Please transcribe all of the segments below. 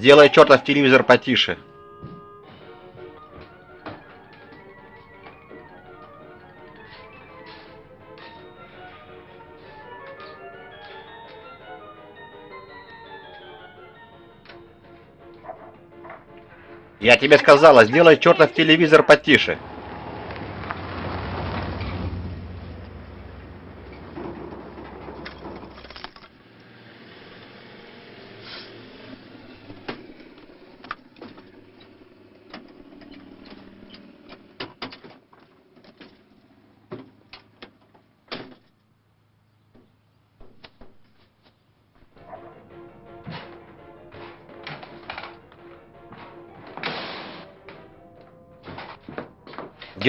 Сделай чертов телевизор потише. Я тебе сказала, сделай чертов телевизор потише.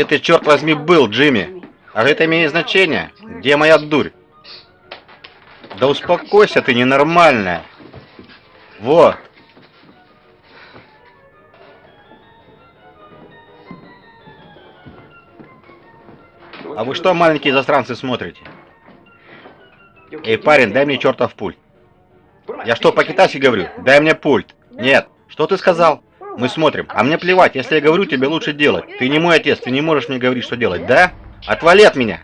Где ты, черт возьми, был, Джимми? А это имеет значение? Где моя дурь? Да успокойся ты, ненормальная. Вот. А вы что, маленькие застранцы, смотрите? Эй, парень, дай мне чертов пульт. Я что, по-китайски говорю? Дай мне пульт. Нет. Что ты сказал? Мы смотрим. А мне плевать, если я говорю, тебе лучше делать. Ты не мой отец, ты не можешь мне говорить, что делать, да? Отвали от меня!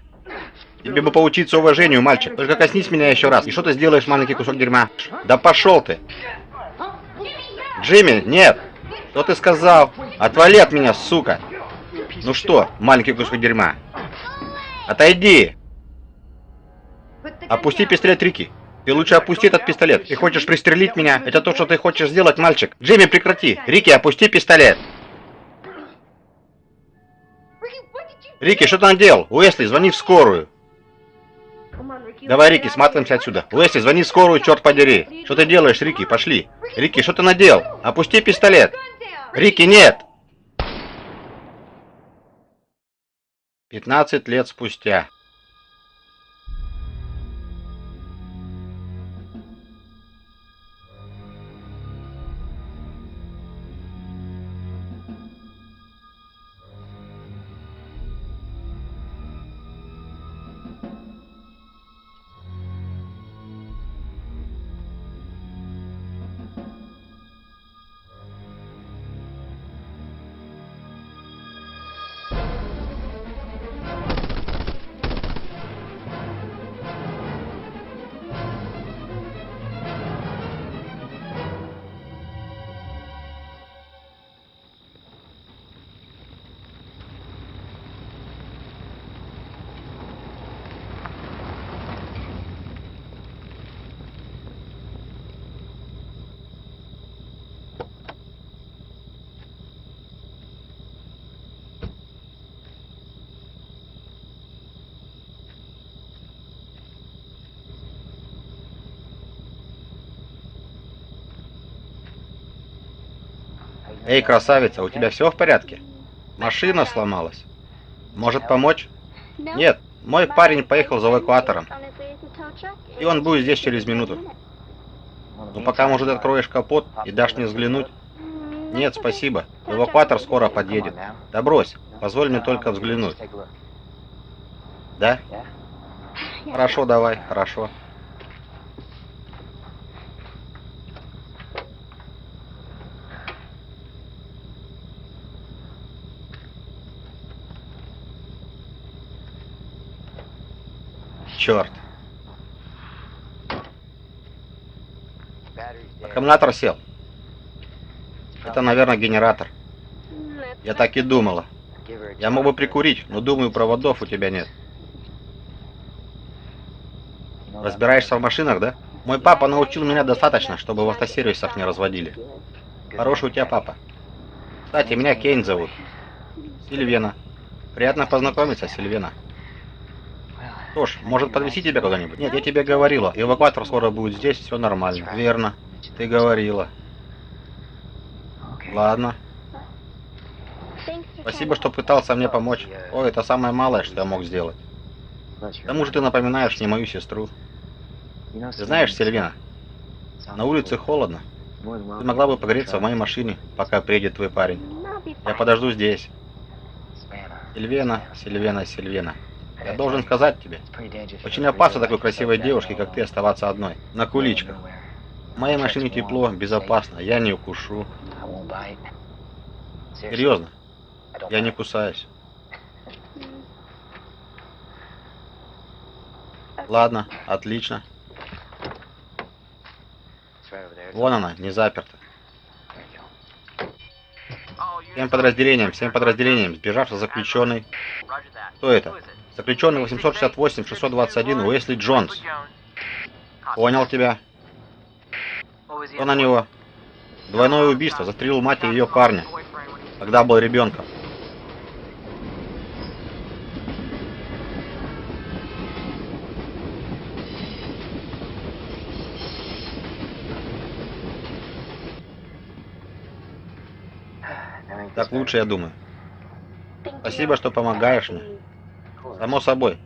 Тебе бы поучиться уважению, мальчик. Только коснись меня еще раз. И что ты сделаешь, маленький кусок дерьма? Да пошел ты! Джимми, нет! Что ты сказал? Отвали от меня, сука! Ну что, маленький кусок дерьма? Отойди! Опусти пистолет Рики. Ты лучше опусти этот пистолет. Ты хочешь пристрелить меня? Это то, что ты хочешь сделать, мальчик. Джимми, прекрати. Рики, опусти пистолет. Рики, что ты наделал? Уэсли, звони в скорую. Давай, Рики, сматываемся отсюда. Уэсли, звони в скорую, черт подери. Что ты делаешь, Рики? Пошли. Рики, что ты наделал? Опусти пистолет. Рики, нет. 15 лет спустя. Эй, красавица, у тебя все в порядке? Машина сломалась. Может помочь? Нет, мой парень поехал за эвакуатором. И он будет здесь через минуту. Ну пока, может, откроешь капот и дашь мне взглянуть? Нет, спасибо. Эвакуатор скоро подъедет. Да брось, позволь мне только взглянуть. Да? Хорошо, давай, хорошо. Черт. Аккумулятор сел. Это, наверное, генератор. Я так и думала. Я мог бы прикурить, но думаю, проводов у тебя нет. Разбираешься в машинах, да? Мой папа научил меня достаточно, чтобы в автосервисах не разводили. Хороший у тебя папа. Кстати, меня Кейн зовут. Сильвена. Приятно познакомиться, Сильвена. Что ж, может подвести тебя куда-нибудь? Нет, я тебе говорила. Эвакуатор скоро будет здесь, все нормально. Верно. Ты говорила. Ладно. Спасибо, что пытался мне помочь. О, это самое малое, что я мог сделать. К тому же ты напоминаешь мне мою сестру. Ты знаешь, Сильвина, на улице холодно. Ты могла бы погреться в моей машине, пока приедет твой парень. Я подожду здесь. Сильвена, Сильвена, Сильвена. Я должен сказать тебе, очень опасно такой красивой девушке, как ты, оставаться одной. На куличках. В моей машине тепло, безопасно, я не укушу. Серьезно, я не кусаюсь. Ладно, отлично. Вон она, не заперта. Всем подразделениям, всем подразделениям, сбежавший заключенный. Кто это? Заключенный 868-621 Уэсли Джонс. Понял тебя. Кто на него? Двойное убийство. Застрелил мать и ее парня, когда был ребенком. Так лучше, я думаю. Спасибо, что помогаешь мне. Само собой.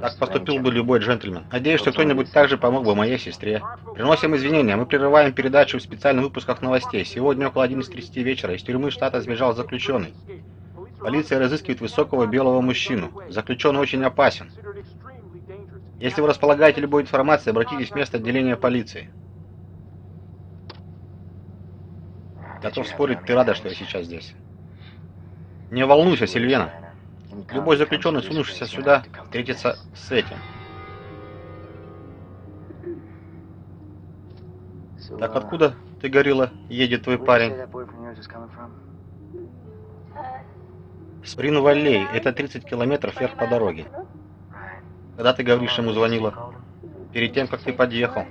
Так поступил бы любой джентльмен. Надеюсь, что кто-нибудь также помог бы моей сестре. Приносим извинения. Мы прерываем передачу в специальных выпусках новостей. Сегодня около 11.30 вечера из тюрьмы штата сбежал заключенный. Полиция разыскивает высокого белого мужчину. Заключенный очень опасен. Если вы располагаете любой информацией, обратитесь в место отделения полиции. Готов спорить, ты рада, что я сейчас здесь. Не волнуйся, Сильвена. Любой заключенный, сунувшийся сюда, встретится с этим. Так откуда, ты говорила, едет твой парень? Сприн-Валлей, это 30 километров вверх по дороге. Когда ты говоришь, ему звонила? Перед тем, как ты подъехал.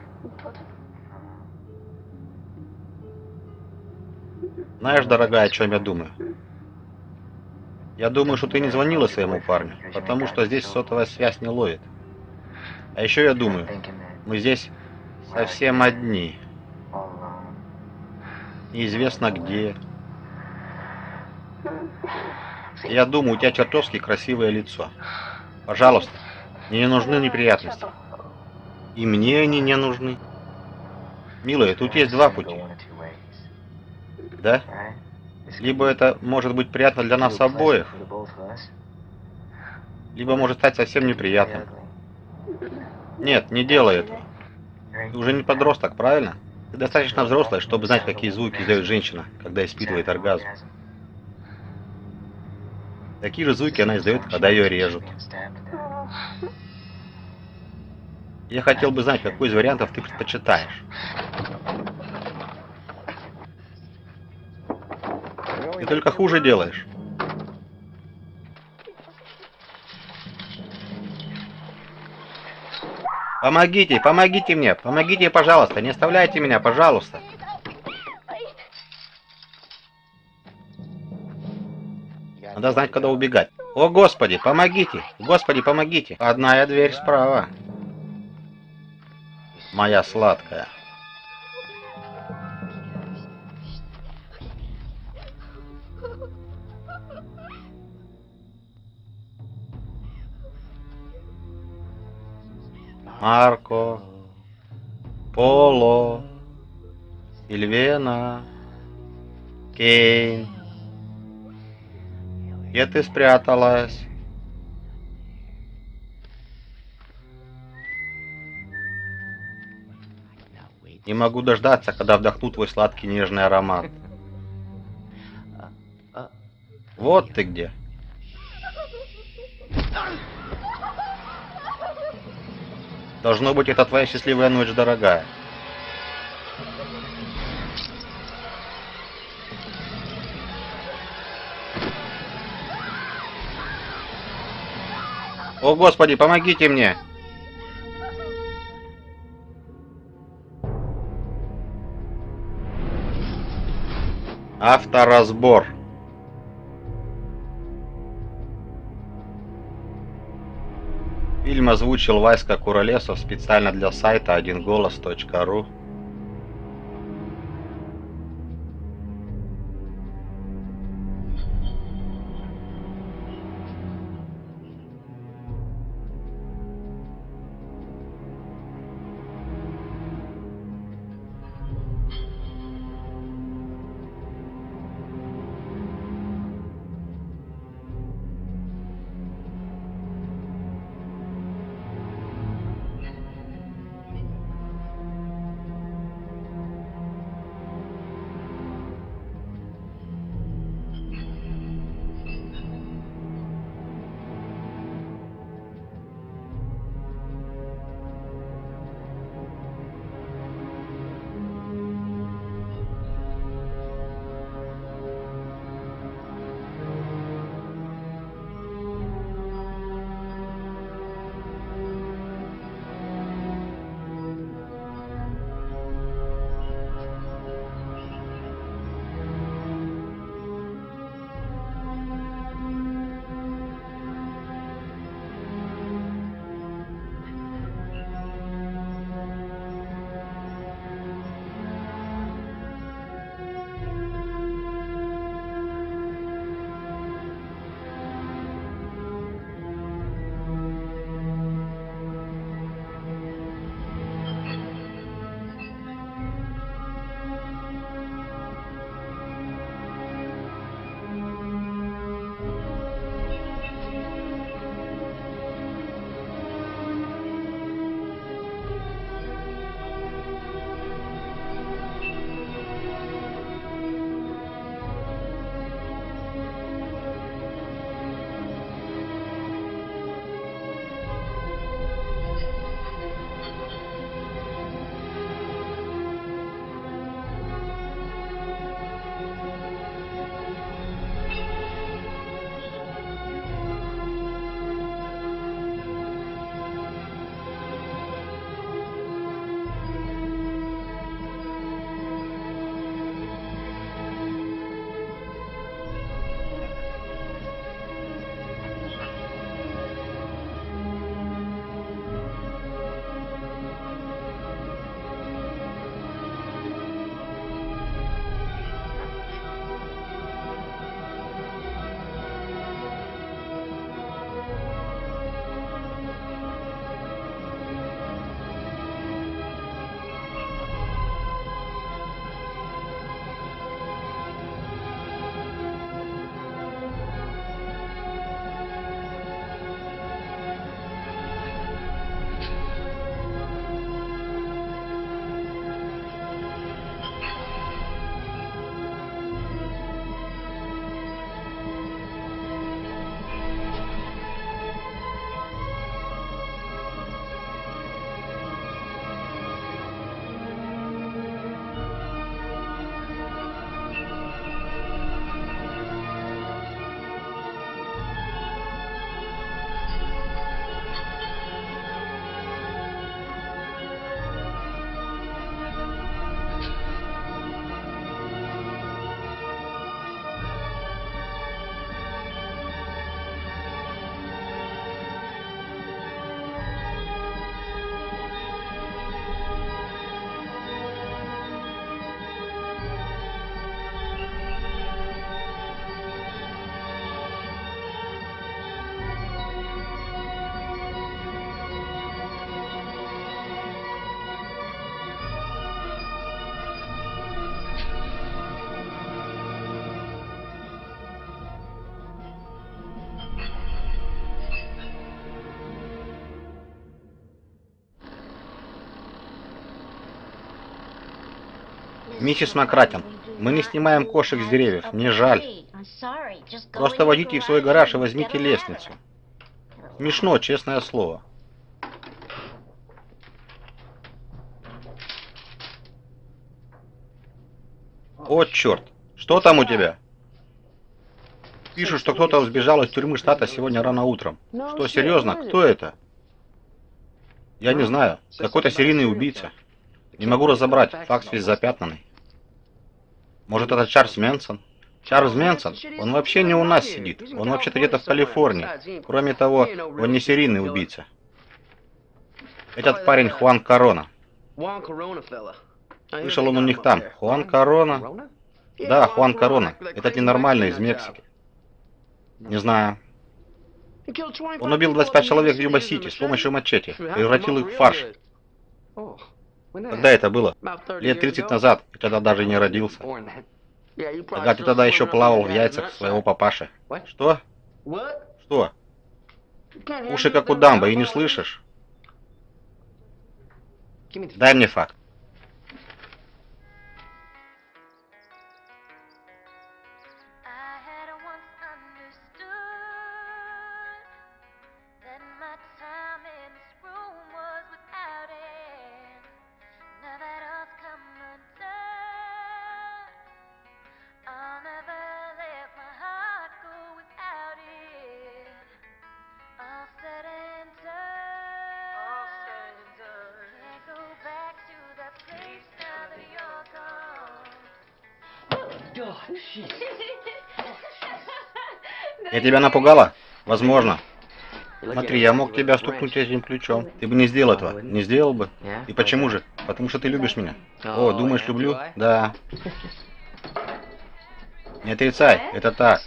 Знаешь, дорогая, о чем я думаю? Я думаю, что ты не звонила своему парню, потому что здесь сотовая связь не ловит. А еще я думаю, мы здесь совсем одни. Неизвестно где. Я думаю, у тебя чертовски красивое лицо. Пожалуйста, мне не нужны неприятности. И мне они не нужны. Милая, тут есть два пути. Да? Либо это может быть приятно для нас обоих, либо может стать совсем неприятным. Нет, не делай этого. Ты уже не подросток, правильно? Ты достаточно взрослая, чтобы знать, какие звуки издает женщина, когда испытывает оргазм. Такие же звуки она издает, когда ее режут. Я хотел бы знать, какой из вариантов ты предпочитаешь. Ты только хуже делаешь. Помогите, помогите мне, помогите, пожалуйста, не оставляйте меня, пожалуйста. Надо знать, когда убегать. О, Господи, помогите! Господи, помогите! Одна дверь справа. Моя сладкая. Марко, Поло, Сильвена, Кейн. Где ты спряталась? Не могу дождаться, когда вдохну твой сладкий нежный аромат. Вот ты где. Должно быть, это твоя счастливая ночь, дорогая. О, Господи, помогите мне! Авторазбор. Фильм озвучил Васька Куролесов специально для сайта одинголос.ру. Миссис Макратин, мы не снимаем кошек с деревьев, мне жаль. Просто водите их в свой гараж и возьмите лестницу. Смешно, честное слово. О, черт! Что там у тебя? Пишут, что кто-то сбежал из тюрьмы штата сегодня рано утром. Что, серьезно? Кто это? Я не знаю. Какой-то серийный убийца. Не могу разобрать. Факс весь запятнанный. Может, это Чарльз Мэнсон? Чарльз Мэнсон? Он вообще не у нас сидит. Он вообще-то где-то в Калифорнии. Кроме того, он не серийный убийца. Этот парень Хуан Корона. Слышал он у них там. Хуан Корона? Да, Хуан Корона. Этот ненормальный из Мексики. Не знаю. Он убил 25 человек в Юба-Сити с помощью мачете. Превратил их в фарш. Когда это было? Лет 30 назад. Я тогда даже не родился. Ага, ты тогда еще плавал в яйцах своего папаши. Что? Что? Уши как у дамба, и не слышишь? Дай мне факт. Я тебя напугала? Возможно. Смотри, я мог тебя стукнуть этим ключом. Ты бы не сделал этого. Не сделал бы. И почему же? Потому что ты любишь меня. О, думаешь, люблю? Да. Не отрицай, это так.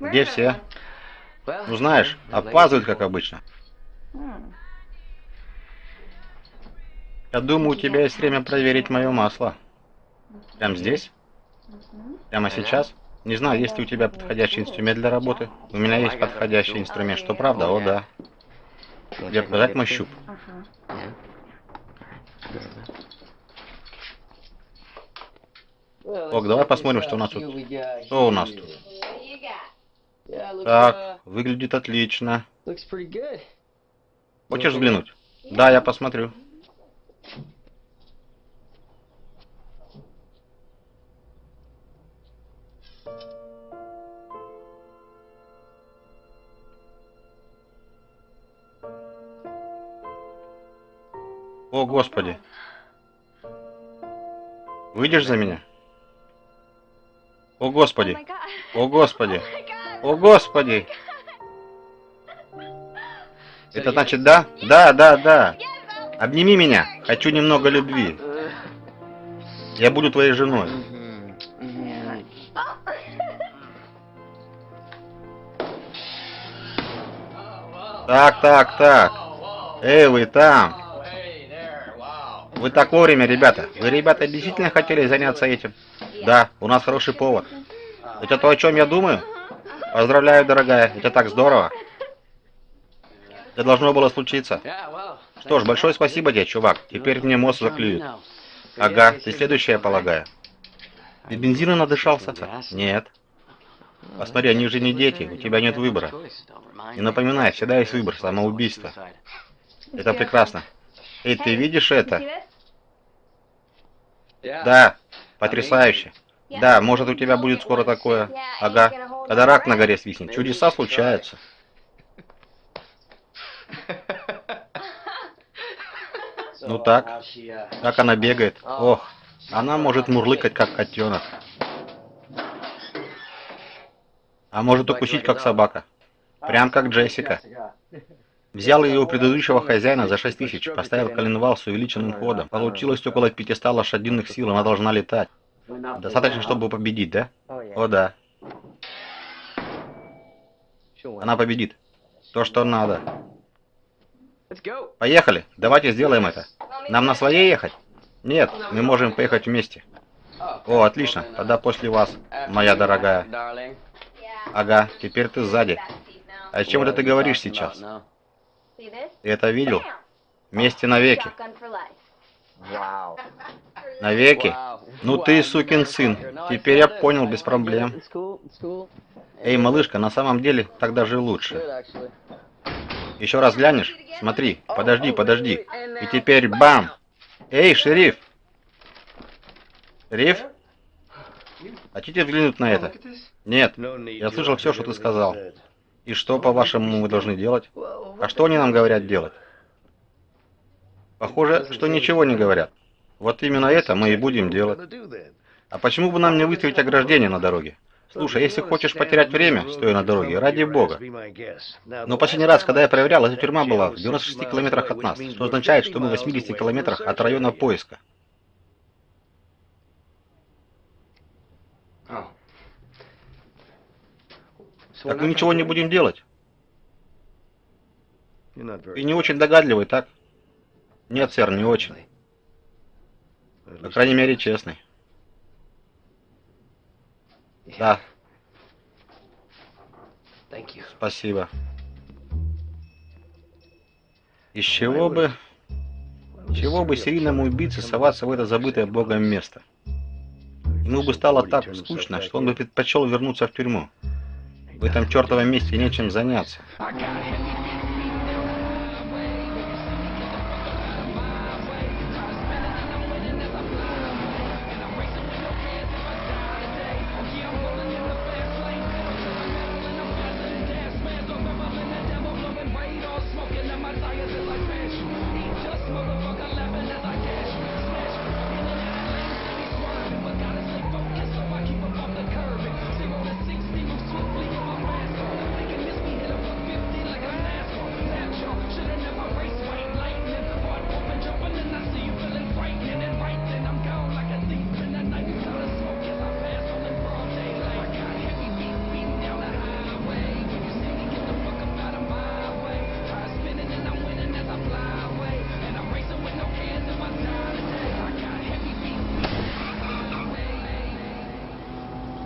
Где все? Ну знаешь, опаздывают, как обычно. Я думаю, у тебя есть время проверить мое масло. Прям здесь? Прямо сейчас? Не знаю, есть ли у тебя подходящий инструмент для работы. У меня есть подходящий инструмент, что правда? О, да. Где показать мой щуп? Ок, давай посмотрим, что у нас тут. Что у нас тут? Так, выглядит отлично. Хочешь взглянуть? Да, я посмотрю. О, Господи. Выйдешь за меня? О, Господи. О, Господи. О, Господи. Это значит да? Да, да, да. Обними меня. Хочу немного любви. Я буду твоей женой. Так, так, так. Эй, вы там. Вы так вовремя, ребята. Вы, ребята, действительно хотели заняться этим? Да, у нас хороший повод. Это то, о чем я думаю? Поздравляю, дорогая. Это так здорово. Это должно было случиться. Что ж, большое спасибо тебе, чувак. Теперь мне мозг заклюют. Ага, ты следующая, полагаю. Ты бензина надышался? Нет. Посмотри, они же не дети, у тебя нет выбора. Не напоминай, всегда есть выбор, самоубийство. Это прекрасно. Эй, ты видишь это? Да, потрясающе. Да, может у тебя будет скоро такое. Ага, когда рак на горе свистнет. Чудеса случаются. Ну так, как она бегает. Ох, она может мурлыкать, как котенок. А может укусить, как собака. Прям как Джессика. Взял ее у предыдущего хозяина за 6 тысяч, поставил коленвал с увеличенным ходом. Получилось около 500 лошадиных сил, она должна летать. Достаточно, чтобы победить, да? О, да. Она победит. То, что надо. Поехали, давайте сделаем это. Нам на своей ехать? Нет, мы можем поехать вместе. О, отлично, тогда после вас, моя дорогая. Ага, теперь ты сзади. А о чем это ты говоришь сейчас? Ты это видел? Вместе навеки. Навеки? Ну ты сукин сын. Теперь я понял без проблем. Эй, малышка, на самом деле так даже лучше. Еще раз глянешь? Смотри, подожди, подожди. И теперь бам! Эй, шериф! Шериф? Хотите взглянуть на это? Нет, я слышал все, что ты сказал. И что, по-вашему, мы должны делать? А что они нам говорят делать? Похоже, что ничего не говорят. Вот именно это мы и будем делать. А почему бы нам не выставить ограждение на дороге? Слушай, если хочешь потерять время, стоя на дороге, ради бога. Но последний раз, когда я проверял, эта тюрьма была в 96 километрах от нас, что означает, что мы в 80 километрах от района поиска. Так мы ничего не будем делать. И не очень догадливый, так? Нет, сэр, не очень. По крайней мере, честный. Да. Спасибо. Из чего бы... Чего бы серийному убийце соваться в это забытое богом место? Ему бы стало так скучно, что он бы предпочел вернуться в тюрьму. В этом чертовом месте нечем заняться.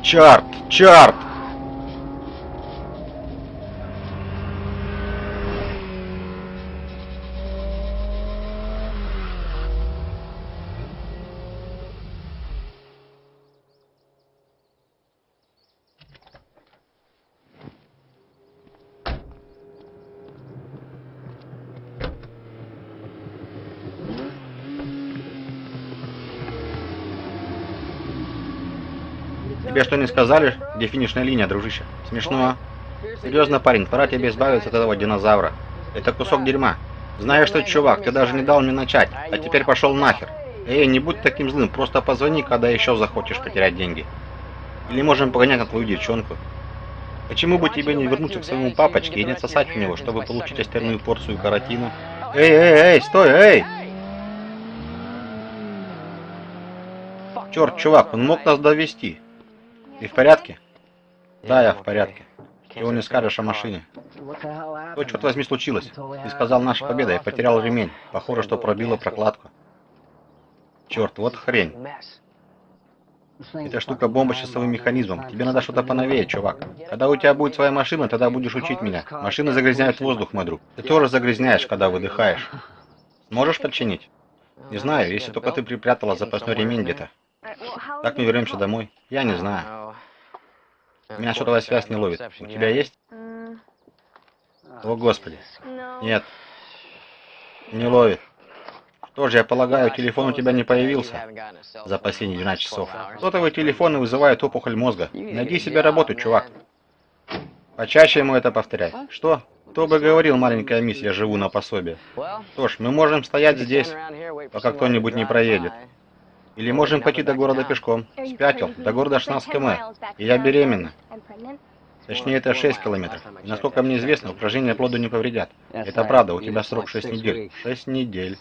Черт! Черт! Что не сказали, где финишная линия, дружище? Смешно. Серьезно, парень, пора тебе избавиться от этого динозавра. Это кусок дерьма. Знаешь что, чувак, ты даже не дал мне начать, а теперь пошел нахер. Эй, не будь таким злым, просто позвони, когда еще захочешь потерять деньги. Или можем погонять на твою девчонку. Почему бы тебе не вернуться к своему папочке и не отсосать у него, чтобы получить остальную порцию каротина? Эй, эй, эй, стой, эй! Черт, чувак, он мог нас довести. Ты в порядке? Да, я в порядке. Чего не скажешь о машине? Что, черт возьми, случилось? Ты сказал, наша победа, я потерял ремень. Похоже, что пробило прокладку. Черт, вот хрень. Эта штука бомба с часовым механизмом. Тебе надо что-то поновее, чувак. Когда у тебя будет своя машина, тогда будешь учить меня. Машины загрязняют воздух, мой друг. Ты тоже загрязняешь, когда выдыхаешь. Сможешь починить? Не знаю, если только ты припрятала запасной ремень где-то. Как мы вернемся домой? Я не знаю. Меня сотовая связь не ловит. У тебя есть? О, Господи. Нет. Не ловит. Что же, я полагаю, телефон у тебя не появился за последние 12 часов. Сотовые телефоны вызывают опухоль мозга. Найди себе работу, чувак. Почаще ему это повторять. Что? Кто бы говорил, маленькая мисс, я живу на пособие. Что ж, мы можем стоять здесь, пока кто-нибудь не проедет. Или можем пойти до города пешком. Спятил. До города 16 км. И я беременна. Точнее, это 6 километров. И насколько мне известно, упражнения плоду не повредят. Это правда, у тебя срок 6 недель. 6 недель.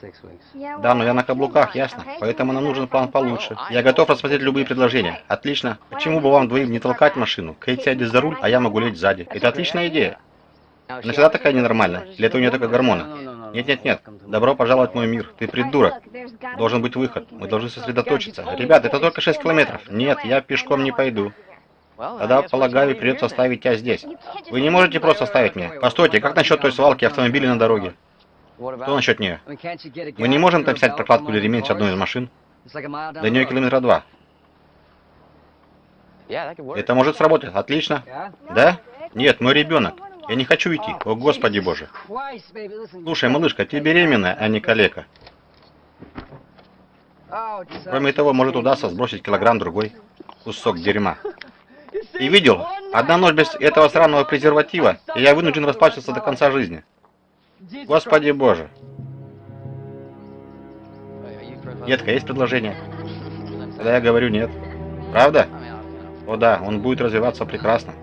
Да, но я на каблуках, ясно? Поэтому нам нужен план получше. Я готов рассмотреть любые предложения. Отлично. Почему бы вам двоим не толкать машину? Кейт сядет за руль, а я могу лечь сзади. Это отличная идея. Она всегда такая ненормальная? Или это у нее только гормоны? Нет-нет-нет. Добро пожаловать в мой мир. Ты придурок. Должен быть выход. Мы должны сосредоточиться. Ребят, это только 6 километров. Нет, я пешком не пойду. Тогда, полагаю, придется оставить тебя здесь. Вы не можете просто оставить меня. Постойте, как насчет той свалки автомобилей на дороге? Что насчет нее? Мы не можем там снять прокладку или ремень с одной из машин? До нее километра два. Это может сработать. Отлично. Да? Нет, мой ребенок. Я не хочу идти. О, Господи Боже. Слушай, малышка, ты беременная, а не калека. Кроме того, может удастся сбросить килограмм другой. Кусок дерьма. И видел, одна ночь без этого сраного презерватива, и я вынужден расплачиваться до конца жизни. Господи Боже. Детка, есть предложение? Когда я говорю нет. Правда? О да, он будет развиваться прекрасно.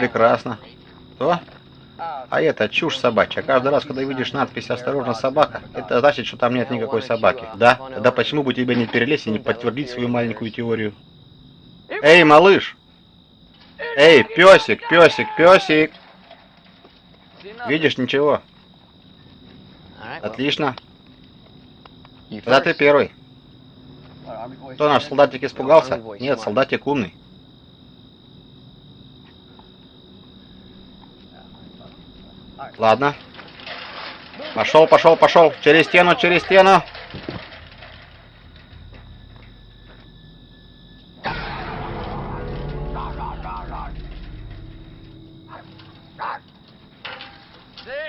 Прекрасно. Что? А это чушь собачья. Каждый раз, когда видишь надпись «Осторожно, собака», это значит, что там нет никакой собаки. Да? Тогда почему бы тебе не перелезть и не подтвердить свою маленькую теорию? Эй, малыш! Эй, песик, песик, песик! Видишь, ничего. Отлично. Тогда ты первый. Кто наш солдатик испугался? Нет, солдатик умный. Ладно. Пошел, пошел, пошел. Через стену, через стену.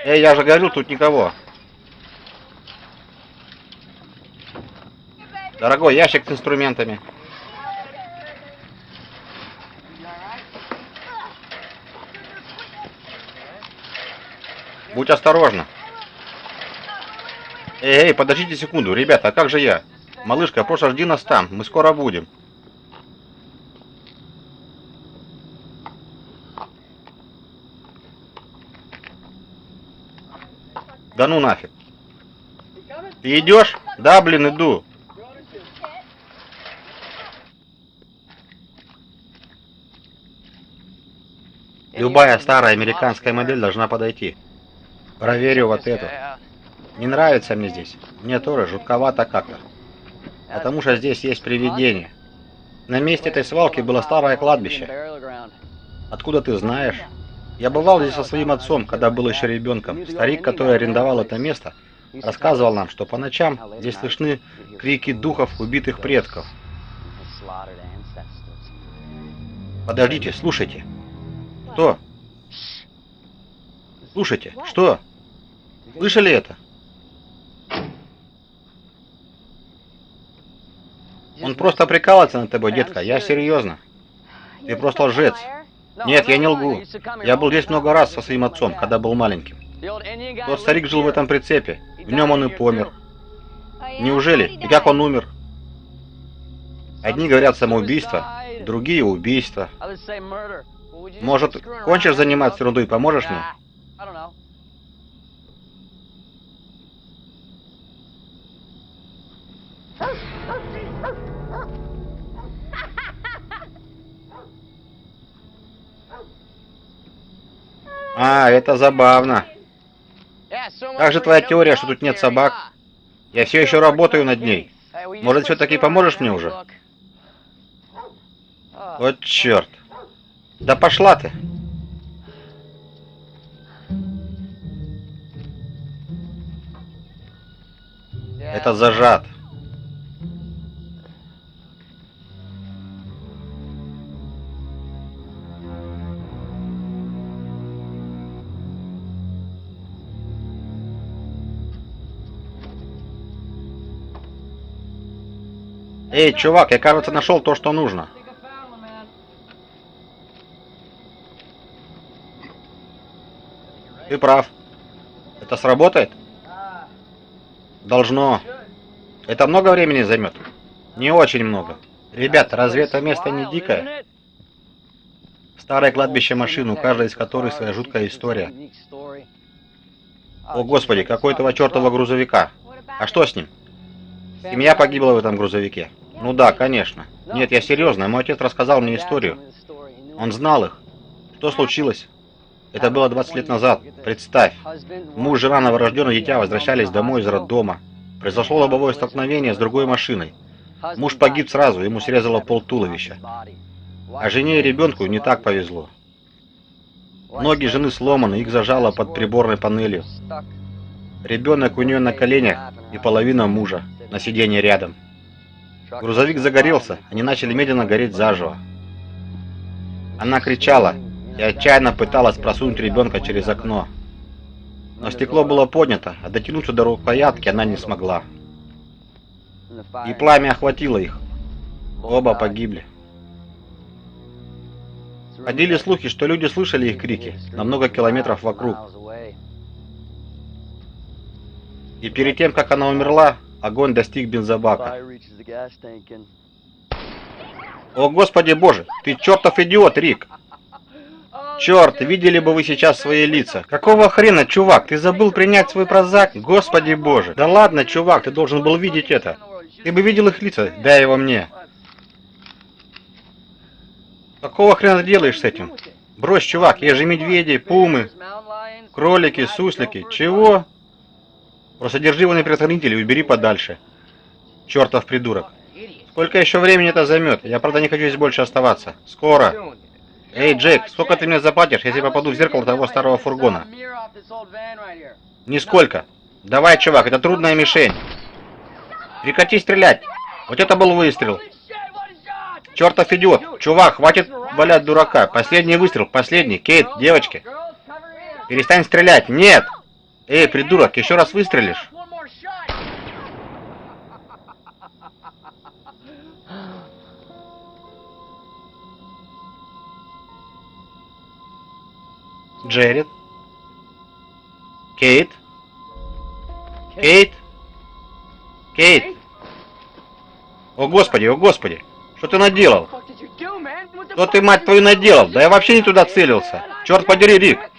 Эй, я же говорю, тут никого. Дорогой, ящик с инструментами. Будь осторожна. Эй, эй, подождите секунду, ребята, а как же я? Малышка, просто жди нас там, мы скоро будем. Да ну нафиг. Ты идешь? Да, блин, иду. Любая старая американская модель должна подойти. Проверю вот эту. Не нравится мне здесь. Мне тоже жутковато как-то. Потому что здесь есть привидение. На месте этой свалки было старое кладбище. Откуда ты знаешь? Я бывал здесь со своим отцом, когда был еще ребенком. Старик, который арендовал это место, рассказывал нам, что по ночам здесь слышны крики духов убитых предков. Подождите, слушайте. Что? Слушайте, что? Слышали это? Он просто прикалывается над тобой, детка. Я серьезно. Ты просто лжец. Нет, я не лгу. Я был здесь много раз со своим отцом, когда был маленьким. Тот старик жил в этом прицепе. В нем он и помер. Неужели? И как он умер? Одни говорят самоубийство, другие убийство. Может, кончишь заниматься ерундой и поможешь мне? А, это забавно. Как же твоя теория, что тут нет собак? Я все еще работаю над ней. Может, все-таки поможешь мне уже? Вот черт. Да пошла ты. Это зажат. Эй, чувак, я, кажется, нашел то, что нужно. Ты прав. Это сработает? Должно. Это много времени займет? Не очень много. Ребят, разве это место не дикое? Старое кладбище машин, у каждой из которых своя жуткая история. О господи, какой этого чертова грузовика. А что с ним? Семья погибла в этом грузовике. Ну да, конечно. Нет, я серьезно, мой отец рассказал мне историю. Он знал их. Что случилось? Это было 20 лет назад. Представь. Муж, жена, новорожденное дитя возвращались домой из роддома. Произошло лобовое столкновение с другой машиной. Муж погиб сразу, ему срезало пол туловища. А жене и ребенку не так повезло. Ноги жены сломаны, их зажало под приборной панелью. Ребенок у нее на коленях и половина мужа на сиденье рядом. Грузовик загорелся, они начали медленно гореть заживо. Она кричала и отчаянно пыталась просунуть ребенка через окно. Но стекло было поднято, а дотянуться до рукоятки она не смогла. И пламя охватило их. Оба погибли. Ходили слухи, что люди слышали их крики на много километров вокруг. И перед тем, как она умерла, огонь достиг бензобака. О, Господи Боже, ты чертов идиот, Рик! Черт, видели бы вы сейчас свои лица. Какого хрена, чувак, ты забыл принять свой прозак? Господи Боже. Да ладно, чувак, ты должен был видеть это. Ты бы видел их лица, дай его мне. Какого хрена ты делаешь с этим? Брось, чувак, есть же медведи, пумы, кролики, суслики. Чего? Просто держи его на предохранителе и убери подальше. Чертов придурок. Сколько еще времени это займет? Я, правда, не хочу здесь больше оставаться. Скоро. Эй, Джейк, сколько ты мне заплатишь, если попаду в зеркало того старого фургона? Нисколько. Давай, чувак, это трудная мишень. Прекрати стрелять. Вот это был выстрел. Чертов идиот. Чувак, хватит валять дурака. Последний выстрел, последний. Кейт, девочки. Перестань стрелять. Нет. Эй, придурок, еще раз выстрелишь. Джеред. Кейт. Кейт. Кейт. О господи, о господи. Что ты наделал? Что ты, мать твою, наделал? Да я вообще не туда целился. Черт подери, Рик.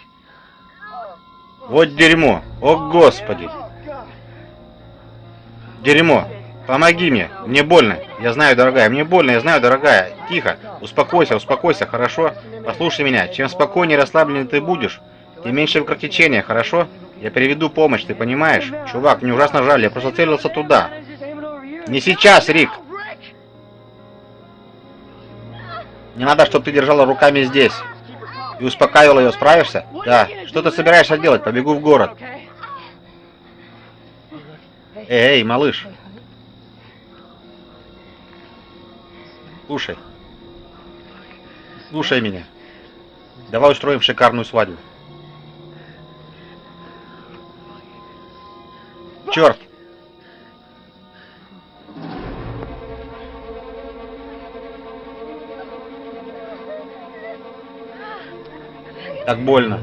Вот дерьмо. О господи. Дерьмо. Помоги мне. Мне больно. Я знаю, дорогая. Мне больно, я знаю, дорогая. Тихо. Успокойся, успокойся, хорошо? Послушай меня. Чем спокойнее и расслабленнее ты будешь, тем меньше кровотечения, хорошо? Я приведу помощь, ты понимаешь? Чувак, мне ужасно жаль, я просто целился туда. Не сейчас, Рик. Не надо, чтобы ты держала руками здесь. И успокаивала ее, справишься? Да. Что ты собираешься делать? Побегу в город. Эй, малыш. Слушай. Слушай меня. Давай устроим шикарную свадьбу. Черт! Так больно.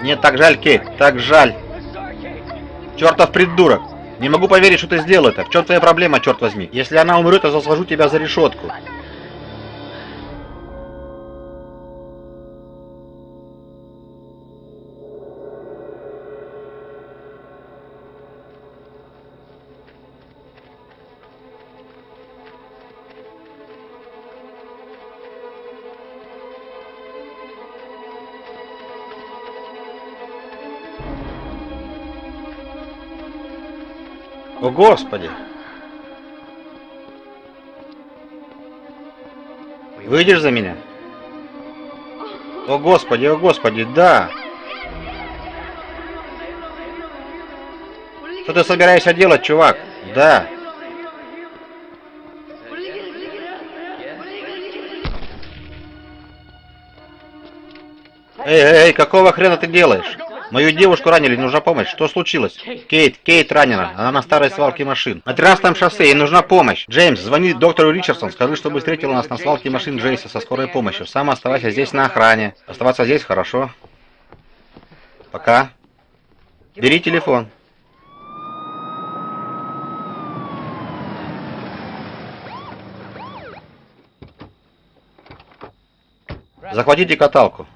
Мне так жаль, Кейт, так жаль. Чертов придурок. Не могу поверить, что ты сделал это. В чем твоя проблема, черт возьми? Если она умрет, я засложу тебя за решетку. О, Господи! Выйдешь за меня? О, Господи, о, Господи, да! Что ты собираешься делать, чувак? Да. Эй, эй, эй, какого хрена ты делаешь? Мою девушку ранили, нужна помощь. Что случилось? Кейт, Кейт ранена. Она на старой свалке машин. На 13 шоссе, ей нужна помощь. Джеймс, звони доктору Ричардсон. Скажи, чтобы встретил нас на свалке машин Джейса со скорой помощью. Сам оставайся здесь на охране. Оставаться здесь хорошо. Пока. Бери телефон. Захватите каталку.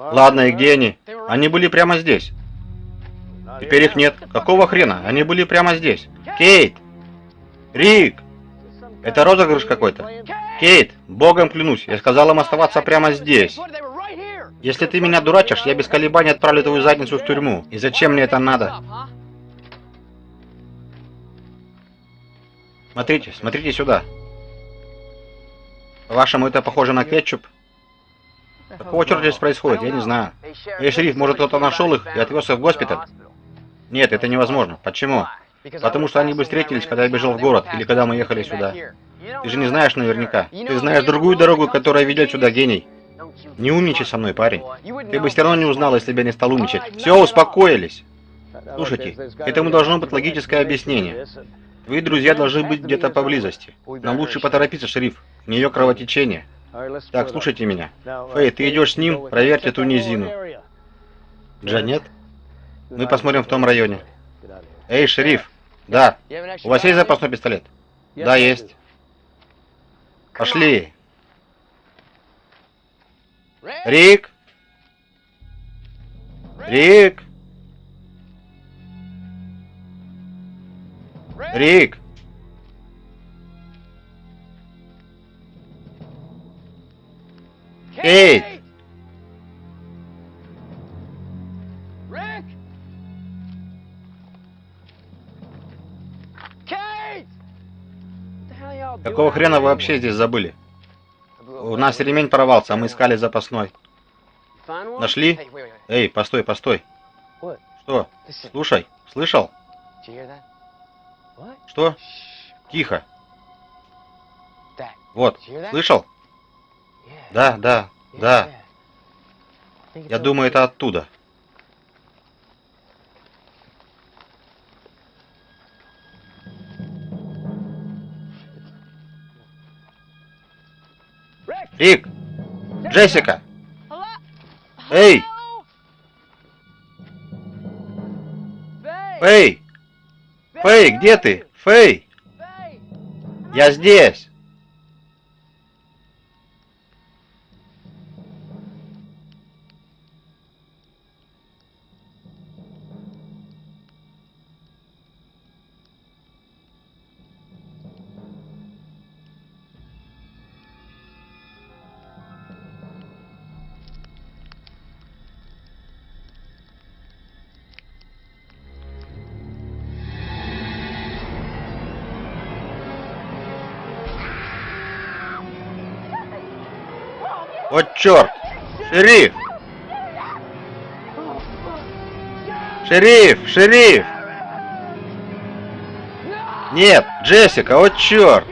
Ладно, и где они? Они были прямо здесь. Теперь их нет. Какого хрена? Они были прямо здесь. Кейт! Рик! Это розыгрыш какой-то. Кейт, богом клянусь, я сказал им оставаться прямо здесь. Если ты меня дурачишь, я без колебаний отправлю твою задницу в тюрьму. И зачем мне это надо? Смотрите, смотрите сюда. По-вашему, это похоже на кетчуп? Какого черта здесь происходит? Я не знаю. Эй, шериф, может кто-то нашел их и отвез их в госпиталь? Нет, это невозможно. Почему? Потому что они бы встретились, когда я бежал в город, или когда мы ехали сюда. Ты же не знаешь наверняка. Ты знаешь другую дорогу, которая ведет сюда, гений. Не умничай со мной, парень. Ты бы все равно не узнал, если бы я не стал умничать. Все, успокоились. Слушайте, этому должно быть логическое объяснение. Твои друзья должны быть где-то поблизости. Нам лучше поторопиться, шериф. У нее кровотечение. Так, слушайте меня. Фэй, ты идешь с ним, проверьте ту низину. Джанет? Мы посмотрим в том районе. Эй, шериф. Да. У вас есть запасной пистолет? Да, есть. Пошли. Рик? Рик? Рик? Doing Какого хрена вы вообще здесь забыли? У нас ремень порвался, а мы искали запасной. Нашли? Эй, постой, постой. Что? Слушай, слышал? Что? Тихо. Вот, слышал? Да, да, да. Я думаю, это оттуда. Рик! Джессика! Эй! Фэй! Фэй, где ты? Фэй! Я здесь! Черт! Шериф! Шериф! Шериф! Нет, Джессика, вот черт!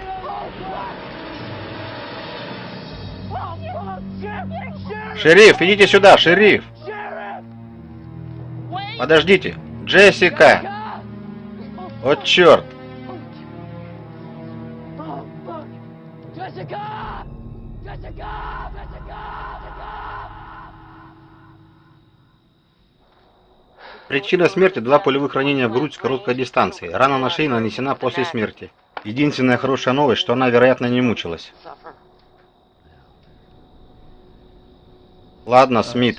Шериф, идите сюда, шериф! Подождите! Джессика! Вот черт! Причина смерти – два пулевых ранения в грудь с короткой дистанции. Рана на шее нанесена после смерти. Единственная хорошая новость, что она, вероятно, не мучилась. Ладно, Смит,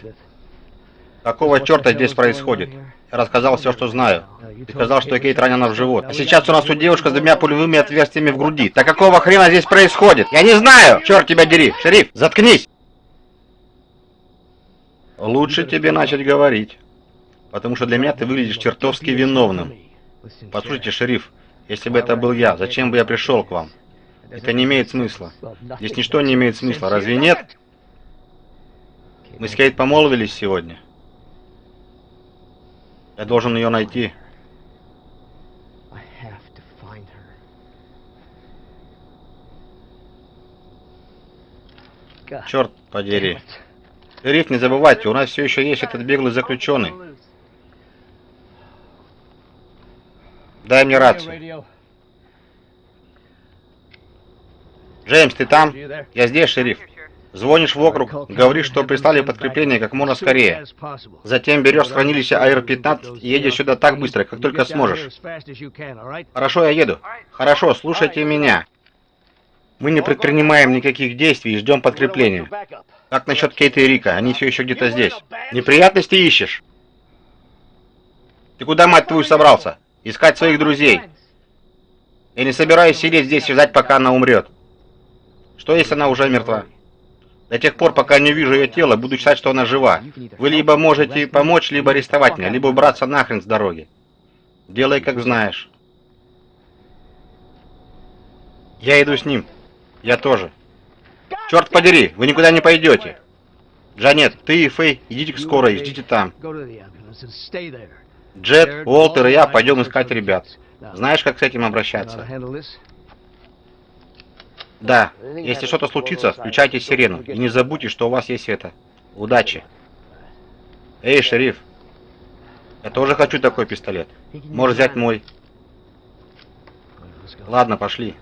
какого черта здесь происходит? Я рассказал все, что знаю. Ты сказал, что Кейт ранена в живот. А сейчас у нас тут девушка с двумя пулевыми отверстиями в груди. Так какого хрена здесь происходит? Я не знаю! Черт тебя дери! Шериф, заткнись! Лучше тебе начать говорить. Потому что для меня ты выглядишь чертовски виновным. Послушайте, шериф, если бы это был я, зачем бы я пришел к вам? Это не имеет смысла. Здесь ничто не имеет смысла, разве нет? Мы с Кейт помолвились сегодня. Я должен ее найти. Черт подери. Шериф, не забывайте, у нас все еще есть этот беглый заключенный. Дай мне рацию. Джеймс, ты там? Я здесь, шериф. Звонишь в округ, говоришь, что прислали подкрепление как можно скорее. Затем берешь с хранилища АР-15 и едешь сюда так быстро, как только сможешь. Хорошо, я еду. Хорошо, слушайте меня. Мы не предпринимаем никаких действий и ждем подкрепления. Как насчет Кейта и Рика? Они все еще где-то здесь. Неприятности ищешь? Ты куда, мать твою, собрался? Искать своих друзей. Не собираюсь сидеть здесь и ждать, пока она умрет. Что, если она уже мертва? До тех пор, пока не увижу ее тело, буду считать, что она жива. Вы либо можете помочь, либо арестовать меня, либо убраться нахрен с дороги. Делай, как знаешь. Я иду с ним. Я тоже. Черт подери, вы никуда не пойдете. Джанет, ты и Фэй идите к скорой, ждите там. Джет, Уолтер и я пойдем искать ребят. Знаешь, как с этим обращаться? Да, если что-то случится, включайте сирену. И не забудьте, что у вас есть это. Удачи. Эй, шериф. Я тоже хочу такой пистолет. Можешь взять мой. Ладно, пошли.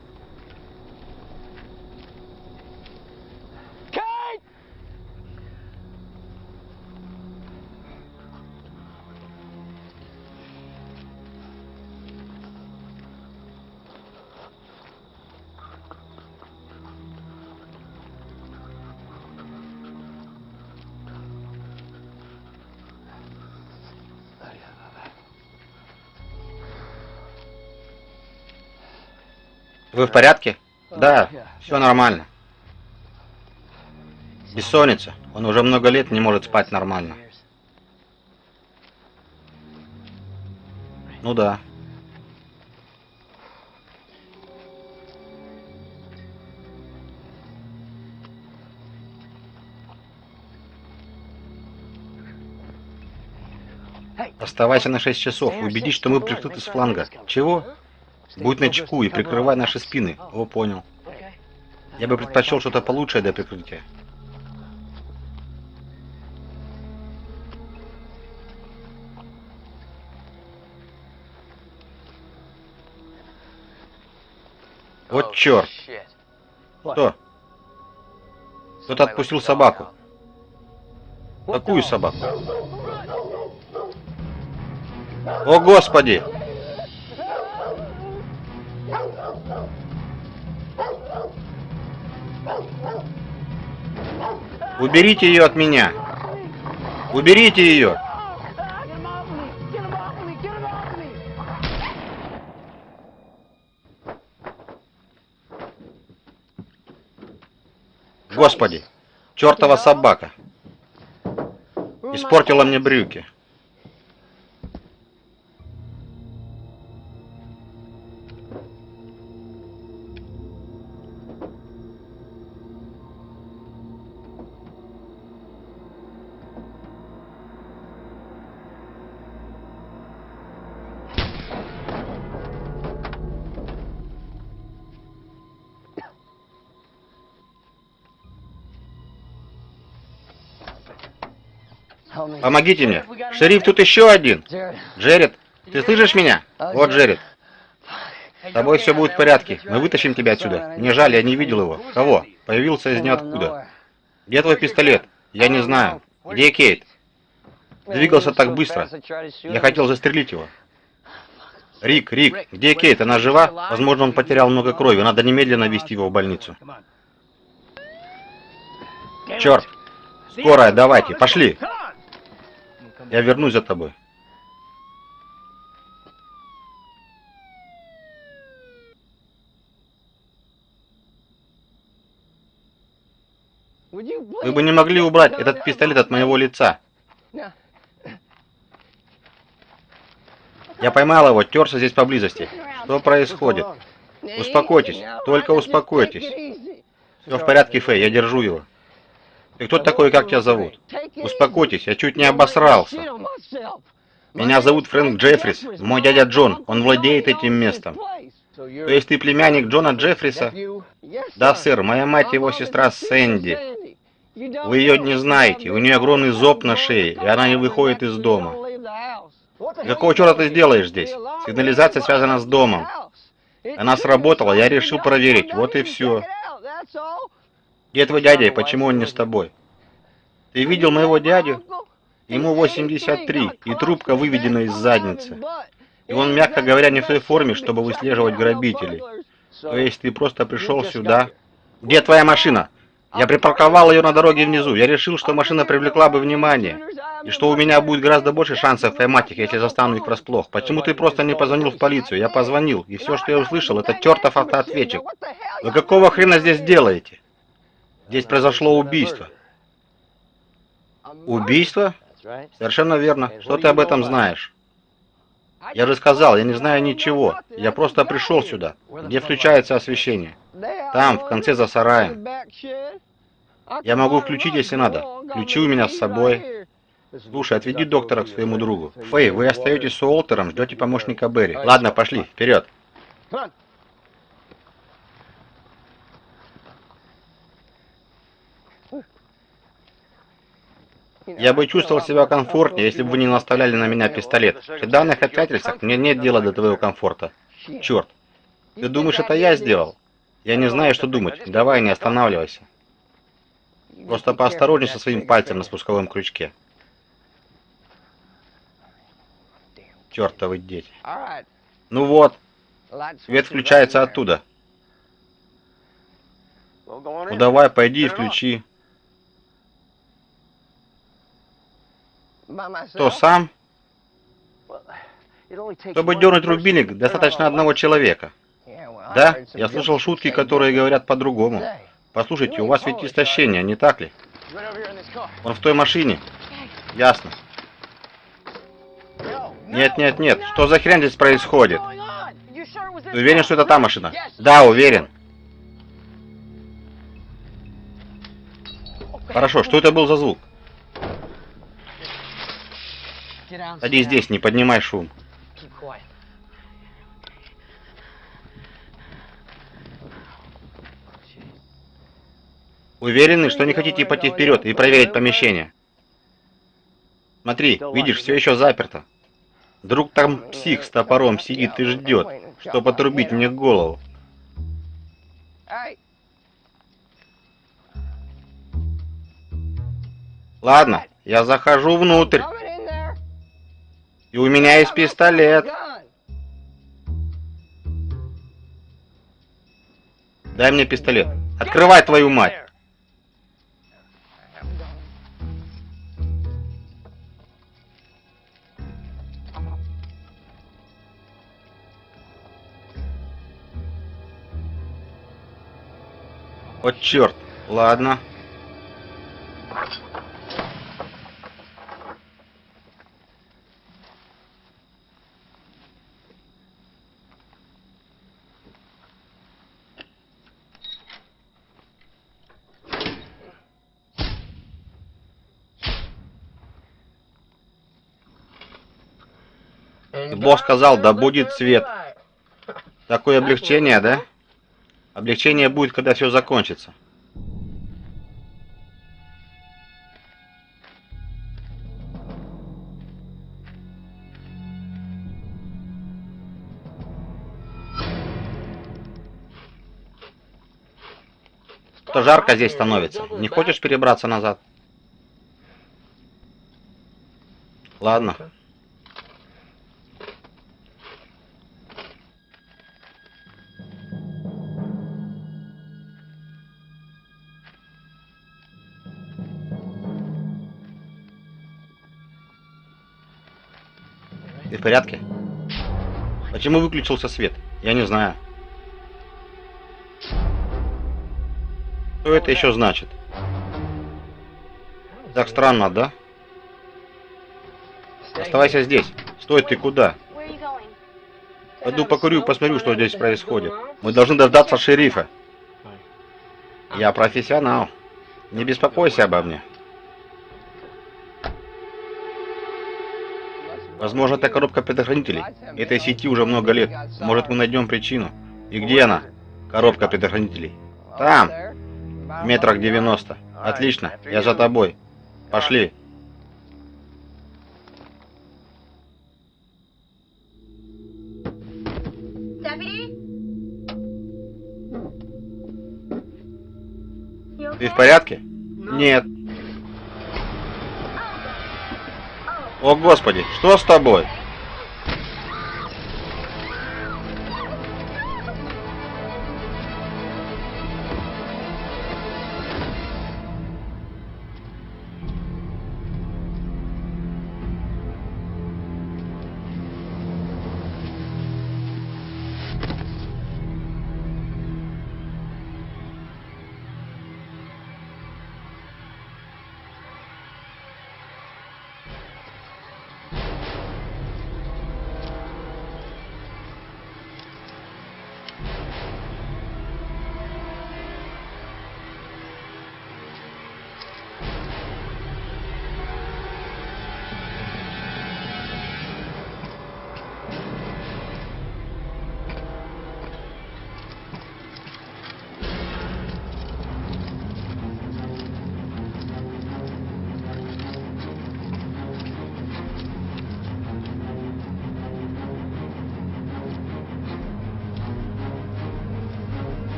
Вы в порядке? Да, все нормально. Бессонница. Он уже много лет не может спать нормально. Ну да. Оставайся на 6 часов. Убедись, что мы прикрыты с фланга. Чего? Будь начеку и прикрывай наши спины. О, понял. Я бы предпочел что-то получше для прикрытия. Вот черт. Что? Кто-то отпустил собаку. Какую собаку? О, Господи! Уберите ее от меня! Уберите ее! Господи! Чертова собака! Испортила мне брюки. Помогите мне. Шериф, тут еще один. Джеред, ты слышишь меня? Вот Джеред. С тобой все будет в порядке. Мы вытащим тебя отсюда. Мне жаль, я не видел его. Кого? Появился из ниоткуда. Где твой пистолет? Я не знаю. Где Кейт? Двигался так быстро. Я хотел застрелить его. Рик, Рик, где Кейт? Она жива? Возможно, он потерял много крови. Надо немедленно вести его в больницу. Черт! Скорая, давайте, пошли! Я вернусь за тобой. Вы бы не могли убрать этот пистолет от моего лица. Я поймал его, терся здесь поблизости. Что происходит? Успокойтесь, только успокойтесь. Все в порядке, Фэй, я держу его. Ты кто такой, как тебя зовут? Успокойтесь, я чуть не обосрался. Меня зовут Фрэнк Джеффрис, мой дядя Джон, он владеет этим местом. То есть ты племянник Джона Джеффриса? Да, сэр, моя мать его сестра Сэнди. Вы ее не знаете, у нее огромный зоб на шее, и она не выходит из дома. Какого черта ты сделаешь здесь? Сигнализация связана с домом. Она сработала, я решил проверить, вот и все. Где твой дядя почему он не с тобой? Ты видел моего дядю? Ему 83, и трубка выведена из задницы. И он, мягко говоря, не в той форме, чтобы выслеживать грабителей. То есть ты просто пришел сюда, Где твоя машина? Я припарковал ее на дороге внизу. Я решил, что машина привлекла бы внимание. И что у меня будет гораздо больше шансов поймать их, если застану их врасплох. Почему ты просто не позвонил в полицию? Я позвонил, и все, что я услышал, это чертов автоответчик. Вы какого хрена здесь делаете? Здесь произошло убийство. Убийство? Совершенно верно. Что ты об этом знаешь? Я же сказал, я не знаю ничего. Я просто пришел сюда. Где включается освещение? Там, в конце за сараем. Я могу включить, если надо. Ключи у меня с собой. Слушай, отведи доктора к своему другу. Фэй, вы остаетесь с Уолтером, ждете помощника Берри. Ладно, пошли, вперед. Я бы чувствовал себя комфортнее, если бы вы не наставляли на меня пистолет. При данных обстоятельствах мне нет дела до твоего комфорта. Черт. Ты думаешь, это я сделал? Я не знаю, что думать. Давай, не останавливайся. Просто поосторожней со своим пальцем на спусковом крючке. Чертовы дети. Ну вот, свет включается оттуда. Ну давай, пойди и включи. Кто сам? Чтобы дернуть рубильник, достаточно одного человека. Да, я слышал шутки, которые говорят по-другому. Послушайте, у вас ведь истощение, не так ли? Он в той машине. Ясно. Нет, нет, нет. Что за хрень здесь происходит? Уверен, что это та машина? Да, уверен. Хорошо, что это был за звук? Садись здесь, не поднимай шум. Уверены, что не хотите пойти вперед и проверить помещение? Смотри, видишь, все еще заперто. Вдруг там псих с топором сидит и ждет, чтобы отрубить мне голову. Ладно, я захожу внутрь. И у меня есть пистолет. Дай мне пистолет. Открывай твою мать. Вот черт. Ладно. Сказал, да будет свет. Такое облегчение, да? Облегчение будет, когда все закончится. Что жарко здесь становится. Не хочешь перебраться назад? Ладно. Порядке? Почему выключился свет? Я не знаю. Что это еще значит? Так странно, да? Оставайся здесь. Стой, ты куда? Пойду покурю, посмотрю, что здесь происходит. Мы должны дождаться шерифа. Я профессионал. Не беспокойся обо мне. Возможно, это коробка предохранителей. Этой сети уже много лет. Может, мы найдем причину. И где она? Коробка предохранителей. Там. В метрах 90. Отлично. Я за тобой. Пошли. Ты в порядке? Нет. О, Господи, что с тобой?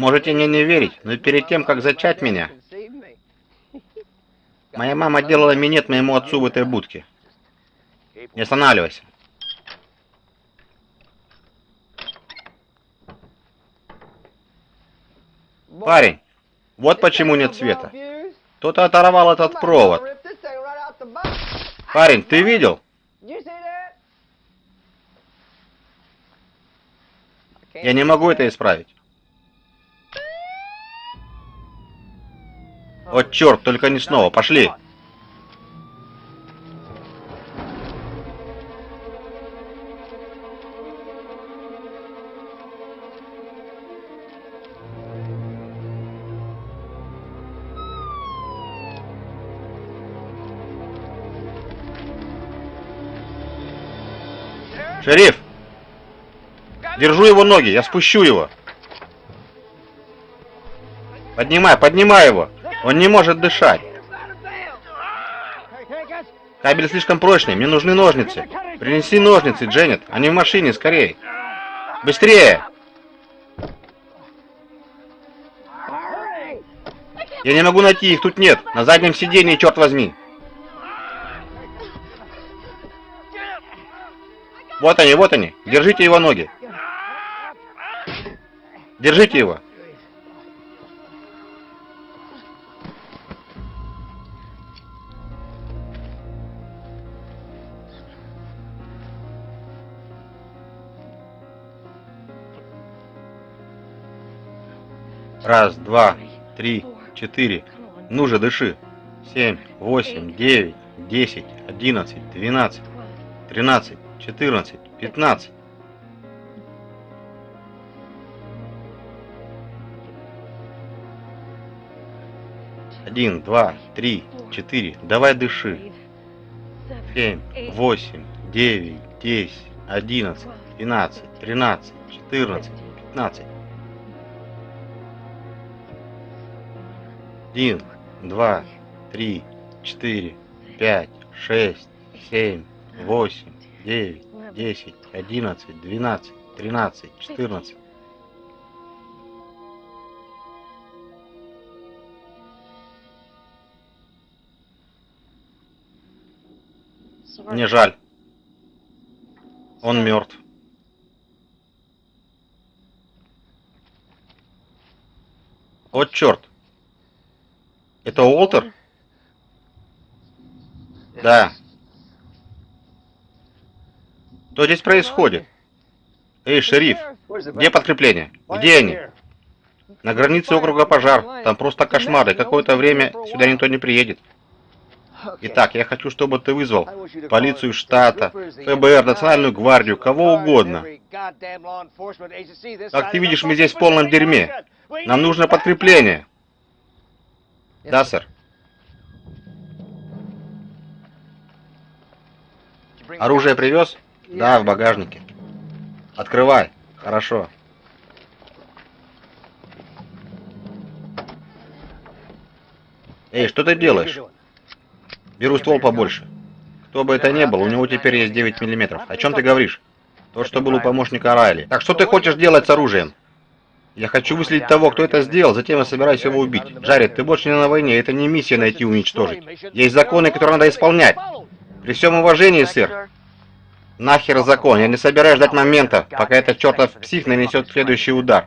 Можете мне не верить, но перед тем, как зачать меня, моя мама делала минет моему отцу в этой будке. Не останавливайся. Парень, вот почему нет света. Кто-то оторвал этот провод. Парень, ты видел? Я не могу это исправить. О, черт, только не снова. Пошли. Шериф! Держу его ноги, я спущу его. Поднимай, поднимай его. Он не может дышать. Кабель слишком прочный, мне нужны ножницы. Принеси ножницы, Дженнет. Они в машине, скорее. Быстрее! Я не могу найти их, тут нет. На заднем сиденье, черт возьми. Вот они, вот они. Держите его ноги. Держите его. Раз, два, три, четыре. Ну же, дыши. Семь, восемь, девять, десять, одиннадцать, двенадцать, тринадцать, четырнадцать, пятнадцать. Один, два, три, четыре. Давай дыши. Семь, восемь, девять, десять, одиннадцать, двенадцать, тринадцать, четырнадцать, пятнадцать. Один, два, три, четыре, пять, шесть, семь, восемь, девять, десять, одиннадцать, двенадцать, тринадцать, четырнадцать. Мне жаль. Он мертв. О, черт. Это Уолтер? Да. Что здесь происходит? Эй, шериф, где подкрепление? Где они? На границе округа пожар. Там просто кошмар, и какое-то время сюда никто не приедет. Итак, я хочу, чтобы ты вызвал полицию штата, ФБР, Национальную гвардию, кого угодно. Как ты видишь, мы здесь в полном дерьме. Нам нужно подкрепление. Да, сэр. Оружие привез? Да, в багажнике. Открывай. Хорошо. Эй, что ты делаешь? Беру ствол побольше. Кто бы это ни был, у него теперь есть 9 миллиметров. О чем ты говоришь? То, что был у помощника Райли. Так что ты хочешь делать с оружием? Я хочу выследить того, кто это сделал, затем я собираюсь его убить. Джаред, ты больше не на войне, это не миссия найти и уничтожить. Есть законы, которые надо исполнять. При всем уважении, сэр. Нахер закон, я не собираюсь ждать момента, пока этот чертов псих нанесет следующий удар.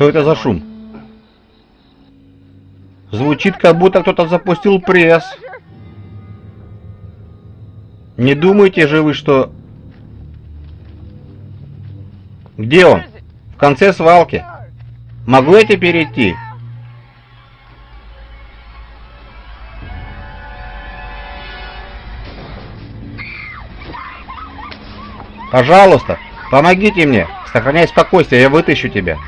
Что это за шум? Звучит, как будто кто-то запустил пресс. Не думаете же вы, что... Где он? В конце свалки. Могу я теперь идти? Пожалуйста, помогите мне. Сохраняй спокойствие, я вытащу тебя.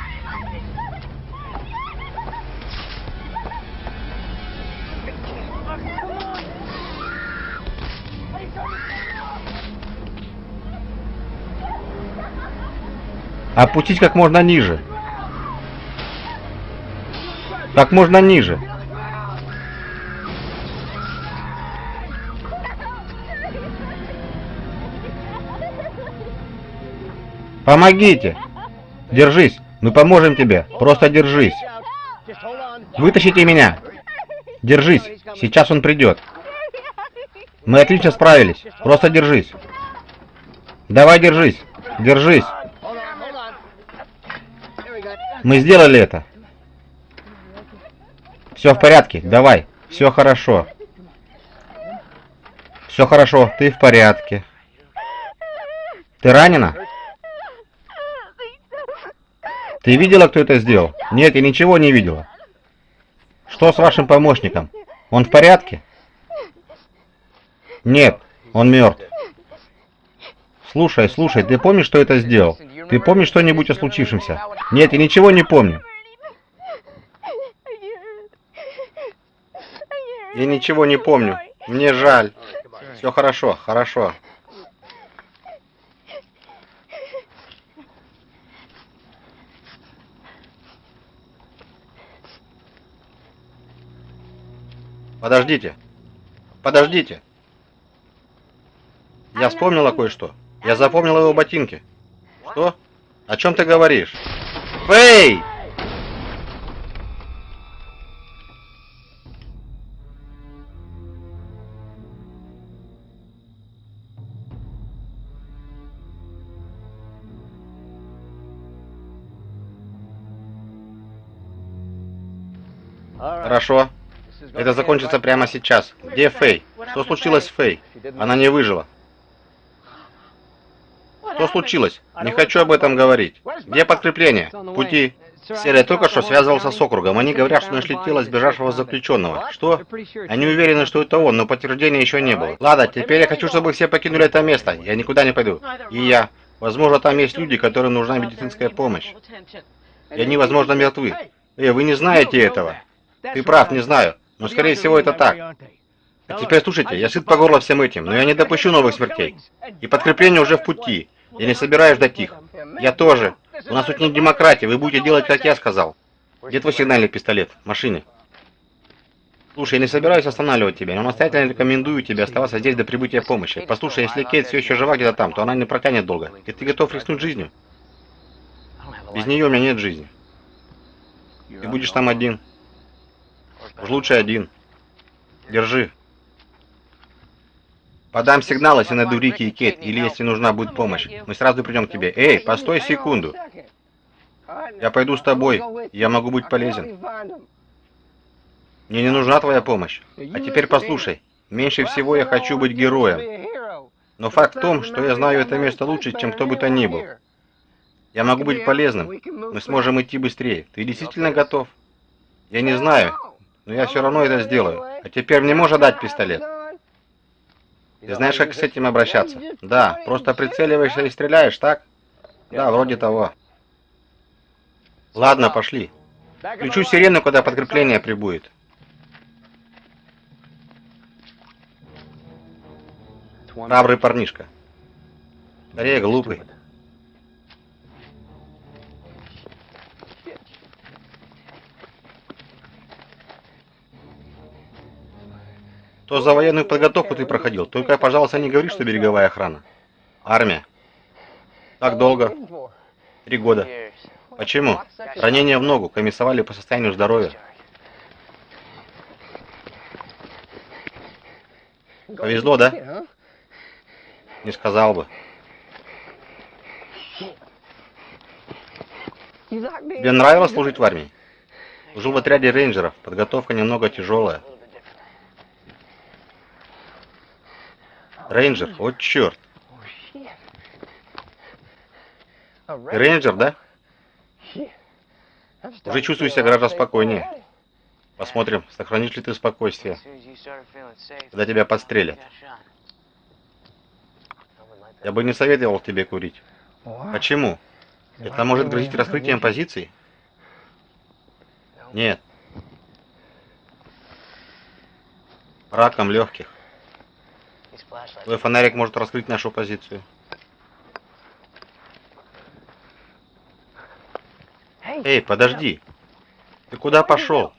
Опустить как можно ниже. Как можно ниже. Помогите! Держись, мы поможем тебе. Просто держись. Вытащите меня. Держись, сейчас он придет. Мы отлично справились. Просто держись. Давай держись. Держись. Мы сделали это. Все в порядке. Давай. Все хорошо. Все хорошо. Ты в порядке. Ты ранена? Ты видела, кто это сделал? Нет, я ничего не видела. Что с вашим помощником? Он в порядке? Нет, он мертв. Слушай, слушай, ты помнишь, что это сделал? Ты помнишь что-нибудь о случившемся? Нет, я ничего не помню. Я ничего не помню. Мне жаль. Все хорошо, хорошо. Подождите. Подождите. Я вспомнила кое-что. Я запомнила его ботинки. Что? О чем ты говоришь? Фэй! Хорошо. Это закончится прямо сейчас. Где Фэй? Что случилось с Фэй? Она не выжила. Что случилось? Не хочу об этом говорить. Где подкрепление? В пути. Серия только что связывался с округом. Они говорят, что нашли тело сбежавшего заключенного. Что? Они уверены, что это он, но подтверждения еще не было. Ладно, теперь я хочу, чтобы все покинули это место. Я никуда не пойду. И я. Возможно, там есть люди, которым нужна медицинская помощь. И они, возможно, мертвы. Эй, вы не знаете этого. Ты прав, не знаю. Но, скорее всего, это так. А теперь слушайте, я сыт по горло всем этим, но я не допущу новых смертей. И подкрепление уже в пути. Я не собираюсь ждать их. Я тоже. У нас тут не демократия, вы будете делать, как я сказал. Где твой сигнальный пистолет? В машине. Слушай, я не собираюсь останавливать тебя, но настоятельно рекомендую тебе оставаться здесь до прибытия помощи. Послушай, если Кейт все еще жива где-то там, то она не протянет долго. И ты готов рискнуть жизнью? Без нее у меня нет жизни. Ты будешь там один. Уж лучше один. Держи. Подам сигнал, если найду Рики и Кейт, или если нужна будет помощь. Мы сразу придем к тебе. Эй, постой секунду. Я пойду с тобой. Я могу быть полезен. Мне не нужна твоя помощь. А теперь послушай. Меньше всего я хочу быть героем. Но факт в том, что я знаю это место лучше, чем кто бы то ни был. Я могу быть полезным. Мы сможем идти быстрее. Ты действительно готов? Я не знаю, но я все равно это сделаю. А теперь мне можно дать пистолет? Ты знаешь, как с этим обращаться? Да, просто прицеливаешься и стреляешь, так? Да, вроде того. Ладно, пошли. Включу сирену, когда подкрепление прибудет. Храбрый парнишка. Скорее, глупый. Что за военную подготовку ты проходил? Только, пожалуйста, не говори, что береговая охрана. Армия. Так долго? Три года. Почему? Ранение в ногу, комиссовали по состоянию здоровья. Повезло, да? Не сказал бы. Тебе нравилось служить в армии? Служил в отряде рейнджеров. Подготовка немного тяжелая. Рейнджер? Вот черт. Рейнджер, да? Уже чувствую себя гораздо спокойнее. Посмотрим, сохранишь ли ты спокойствие, когда тебя подстрелят. Я бы не советовал тебе курить. Почему? Это может грозить раскрытием позиций? Нет. Раком легких. Твой фонарик может раскрыть нашу позицию. Эй, подожди. Ты куда пошел?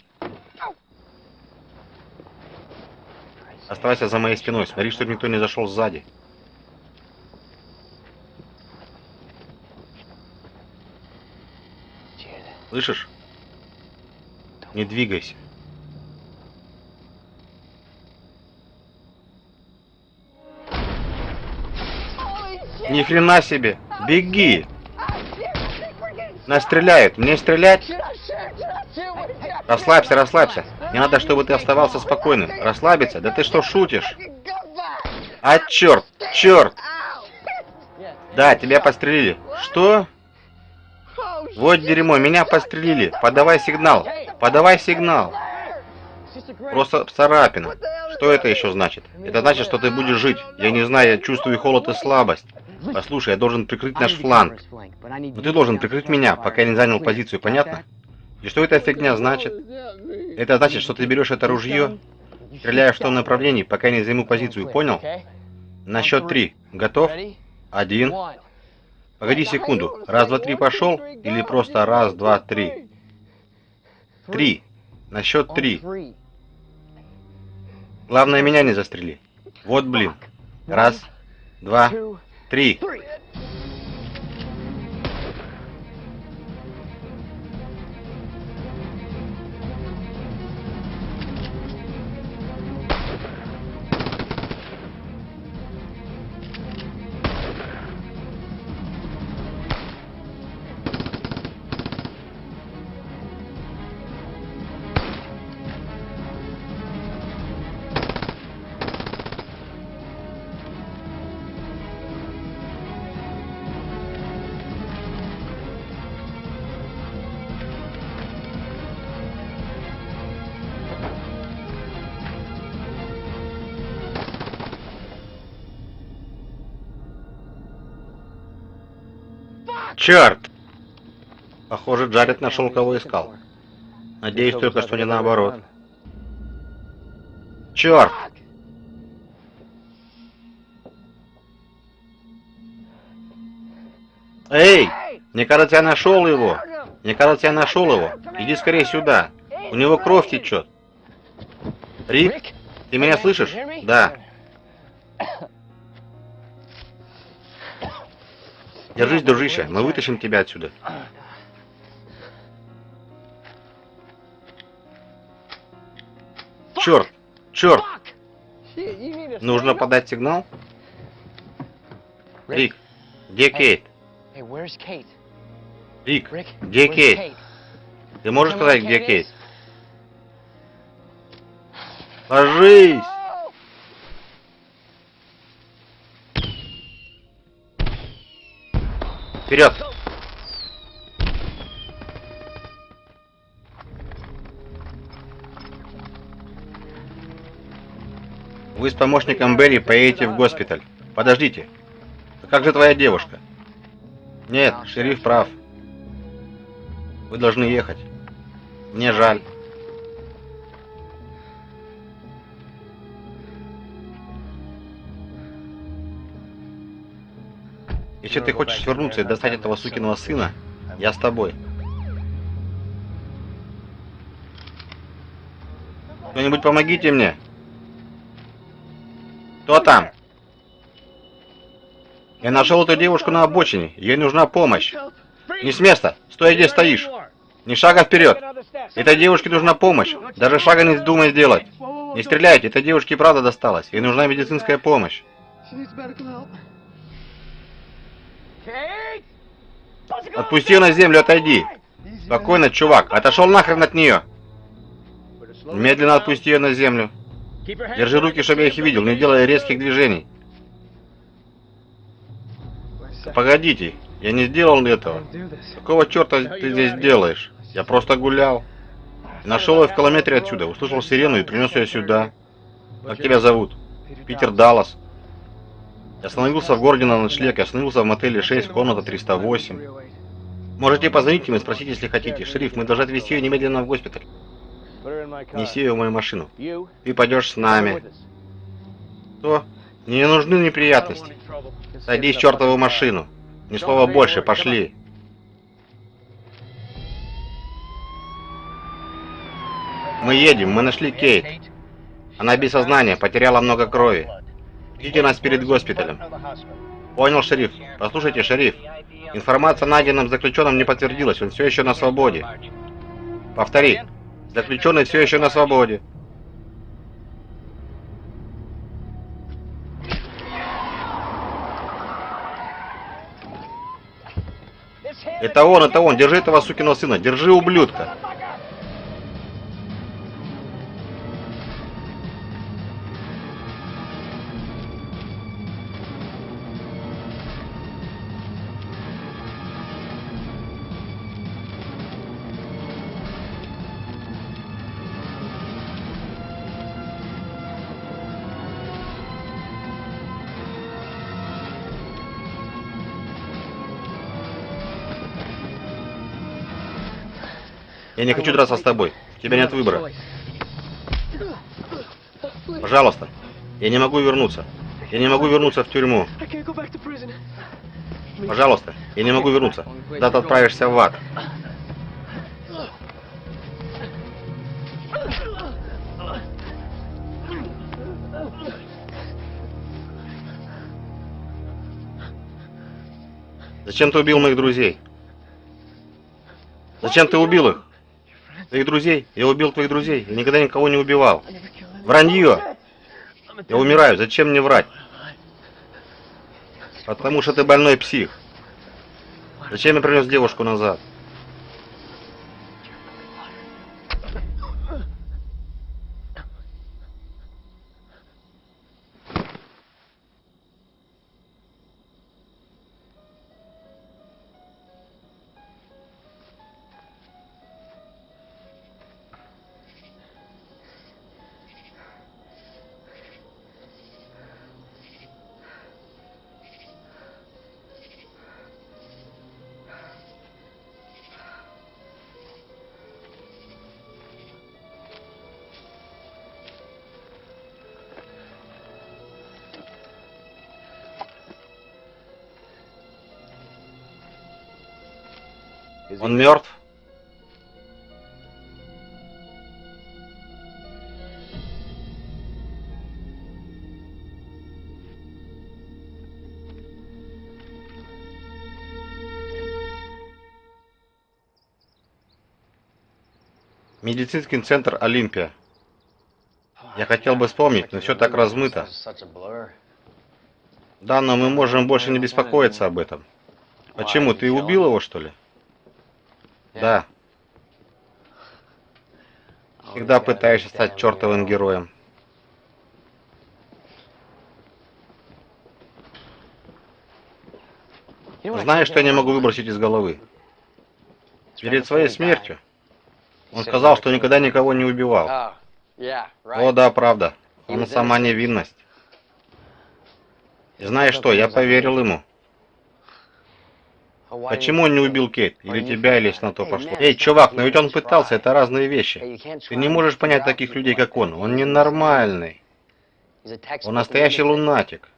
Оставайся за моей спиной. Смотри, чтобы никто не зашел сзади. Слышишь? Не двигайся. Ни хрена себе. Беги. Нас стреляют. Мне стрелять? Расслабься, расслабься. Не надо, чтобы ты оставался спокойным. Расслабиться? Да ты что, шутишь? А, черт, черт. Да, тебя пострелили. Что? Вот дерьмо, меня пострелили. Подавай сигнал. Подавай сигнал. Просто царапина. Что это еще значит? Это значит, что ты будешь жить. Я не знаю, я чувствую холод и слабость. Послушай, я должен прикрыть наш фланг. Но ты должен прикрыть меня, пока я не занял позицию, понятно? И что эта фигня значит? Это значит, что ты берешь это ружье, стреляешь в том направлении, пока я не займу позицию, понял? На счет три. Готов? Один. Погоди секунду. Раз, два, три пошел? Или просто раз, два, три? Три. На счет три. Главное, меня не застрели. Вот блин. Раз, два, три. Черт! Похоже, Джаред нашел, кого искал. Надеюсь только, что не наоборот. Черт! Эй! Мне кажется, я нашел его. Мне кажется, я нашел его. Иди скорее сюда. У него кровь течет. Рик, ты меня слышишь? Да. Держись, дружище, мы вытащим тебя отсюда. Черт! Черт! Нужно подать сигнал? Рик, где Кейт? Рик, где Кейт? Ты можешь сказать, где Кейт? Ложись! Вперед! Вы с помощником Берри поедете в госпиталь. Подождите. А как же твоя девушка? Нет, шериф прав. Вы должны ехать. Мне жаль. Если ты хочешь вернуться и достать этого сукиного сына, я с тобой. Кто-нибудь помогите мне. Кто там? Я нашел эту девушку на обочине. Ей нужна помощь. Не с места. Стой, где стоишь. Ни шага вперед. Этой девушке нужна помощь. Даже шага не вздумай сделать. Не стреляйте, этой девушке правда досталось. Ей нужна медицинская помощь. Отпусти ее на землю, отойди. Спокойно, чувак. Отошел нахрен от нее. Медленно отпусти ее на землю. Держи руки, чтобы я их видел, не делая резких движений. Погодите, я не сделал этого. Какого черта ты здесь делаешь? Я просто гулял. Нашел ее в километре отсюда, услышал сирену и принес ее сюда. Как тебя зовут? Питер Даллас. Я остановился в городе на ночлег, я остановился в мотеле 6, комната 308. Можете позвонить им и спросить, если хотите. Шериф, мы должны отвезти ее немедленно в госпиталь. Неси ее в мою машину. Ты пойдешь с нами. Что? Мне не нужны неприятности. Садись в чертову машину. Ни слова больше, пошли. Мы едем, мы нашли Кейт. Она без сознания, потеряла много крови. Ждите нас перед госпиталем. Понял, шериф. Послушайте, шериф. Информация о найденном заключенном не подтвердилась, он все еще на свободе. Повтори. Заключенный все еще на свободе. Это он, это он. Держи этого сукиного сына. Держи, ублюдка. Я не хочу драться с тобой. У тебя нет выбора. Пожалуйста. Я не могу вернуться. Я не могу вернуться в тюрьму. Пожалуйста. Я не могу вернуться. Да ты отправишься в ад. Зачем ты убил моих друзей? Зачем ты убил их? Твоих друзей? Я убил твоих друзей. Я никогда никого не убивал. Вранье! Я умираю. Зачем мне врать? Потому что ты больной псих. Зачем я принес девушку назад? Медицинский центр Олимпия. Я хотел бы вспомнить, но все так размыто. Да, но мы можем больше не беспокоиться об этом. Почему? Ты убил его, что ли? Да. Всегда пытаешься стать чертовым героем. Знаешь, что я не могу выбросить из головы? Перед своей смертью он сказал, что никогда никого не убивал. О, да, правда. Он сама невинность. И знаешь что, я поверил ему. Почему он не убил Кейт? Или тебя, или на то пошло? Эй, чувак, но ведь он пытался, это разные вещи. Ты не можешь понять таких людей, как он. Он ненормальный. Он настоящий лунатик.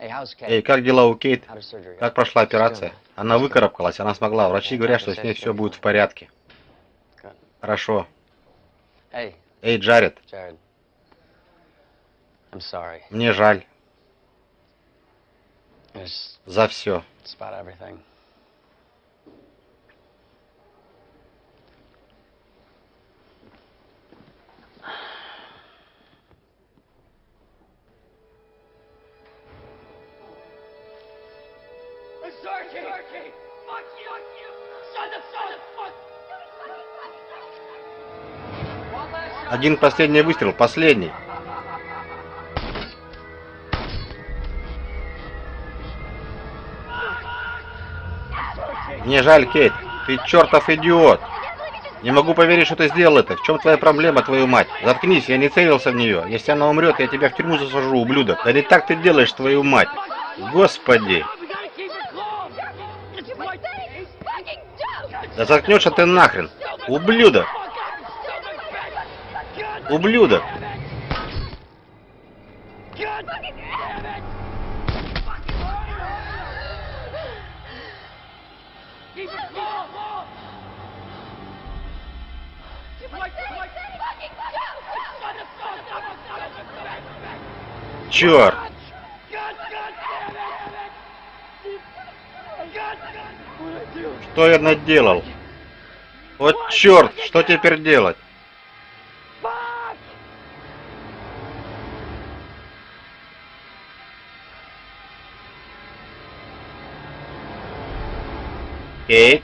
Эй, как дела у Кейт? Как прошла операция? Она выкарабкалась, она смогла. Врачи говорят, что с ней все будет в порядке. Хорошо. Эй, Джаред, мне жаль. За все. Один последний выстрел, последний. Мне жаль, Кейт. Ты чертов идиот. Не могу поверить, что ты сделал это. В чем твоя проблема, твою мать? Заткнись, я не целился в нее. Если она умрет, я тебя в тюрьму засажу, ублюдок. Да не так ты делаешь, твою мать. Господи. Да заткнешься ты нахрен. Ублюдок. Ублюдок! Черт! Что я наделал? Вот черт, что теперь делать? Кейт?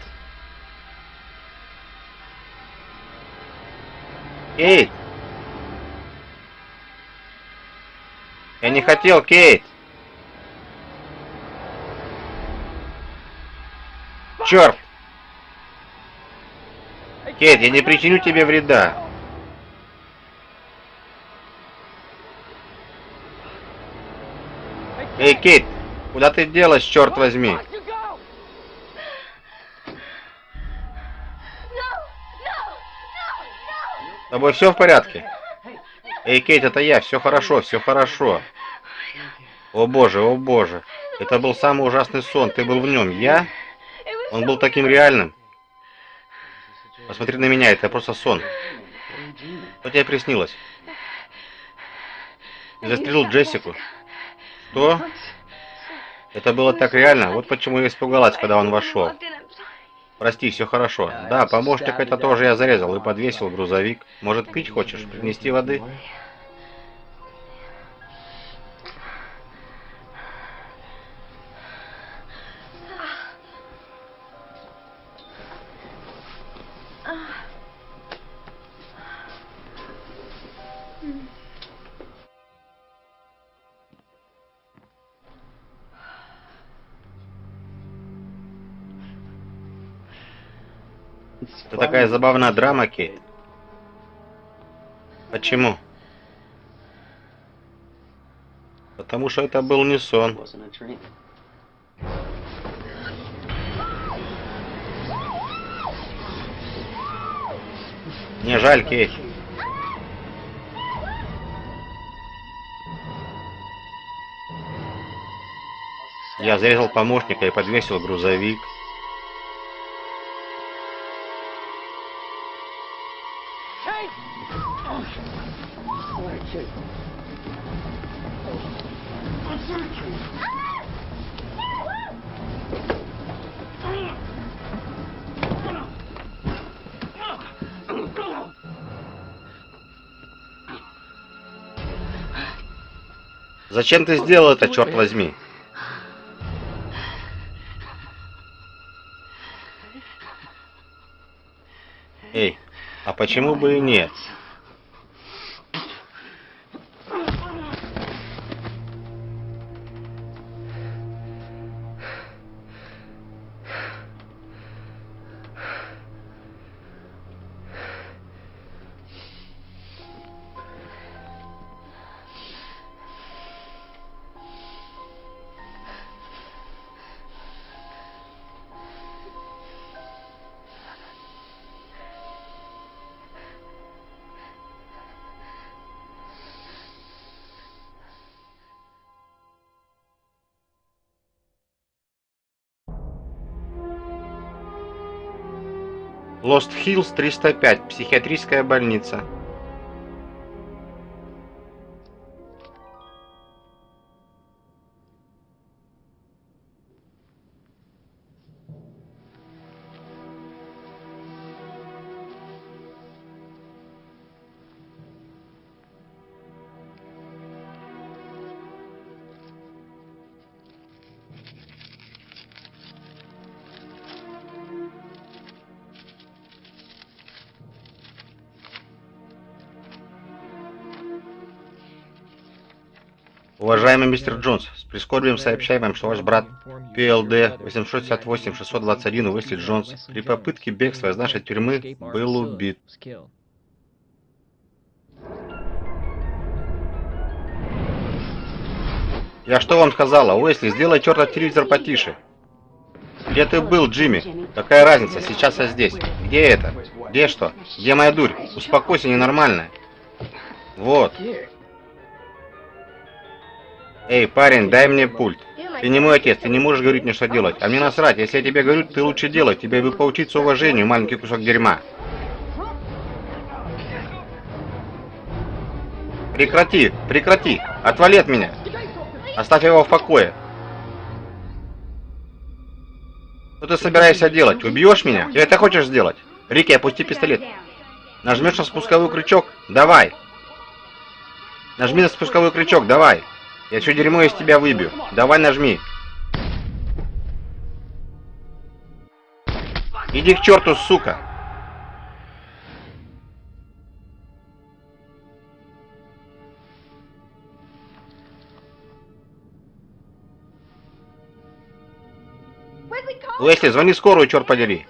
Кейт? Я не хотел, Кейт! Черт! Кейт, я не причиню тебе вреда. Эй, Кейт, куда ты делась, черт возьми? Тобой все в порядке? Эй, Кейт, это я, все хорошо, все хорошо. О боже, о боже. Это был самый ужасный сон, ты был в нем. Я? Он был таким реальным. Посмотри на меня, это просто сон. Что тебе приснилось? Ты застрелил Джессику. Что? Это было так реально, вот почему я испугалась, когда он вошел. Прости, все хорошо. Да, помощник это тоже я зарезал и подвесил грузовик. Может, пить хочешь? Принести воды? Это такая забавная драма, Кейт. Почему? Потому что это был не сон. Мне жаль, Кейт. Я зарезал помощника и подвесил грузовик. Зачем ты сделал это, черт возьми? Эй, а почему бы и нет? Лост Хиллз 305, психиатрическая больница. Уважаемый мистер Джонс, с прискорбием сообщаем вам, что ваш брат ПЛД 868-621 Уэсли Джонс при попытке бегства из нашей тюрьмы был убит. Я что вам сказала? Уэсли, сделай чертов телевизор потише. Где ты был, Джимми? Какая разница? Сейчас я здесь. Где это? Где что? Где моя дурь? Успокойся, ненормальная. Вот. Эй, парень, дай мне пульт. Ты не мой отец, ты не можешь говорить мне, что делать. А мне насрать, если я тебе говорю, ты лучше делай. Тебе бы поучиться уважению, маленький кусок дерьма. Прекрати, прекрати, отвали от меня. Оставь его в покое. Что ты собираешься делать? Убьешь меня? Ты это хочешь сделать? Рики, опусти пистолет. Нажмешь на спусковой крючок? Давай. Нажми на спусковой крючок, давай. Я все дерьмо из тебя выбью. Давай нажми. Иди к черту, сука. Лесли, звони скорую, черт подери.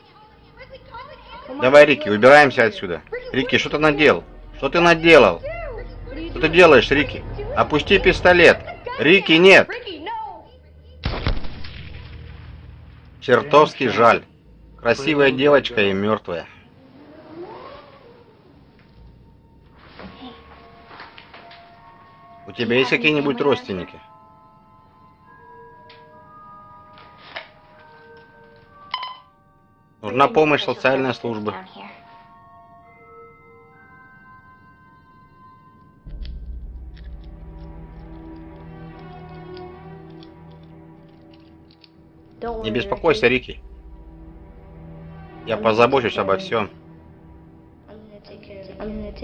Давай, Рики, убираемся отсюда. Рики, что ты наделал? Что ты наделал? Что ты делаешь, Рики? Опусти пистолет. Рики, нет. Чертовски жаль. Красивая девочка и мертвая. У тебя есть какие-нибудь родственники? Нужна помощь социальной службы. Не беспокойся, Рики. Я позабочусь обо всем. Young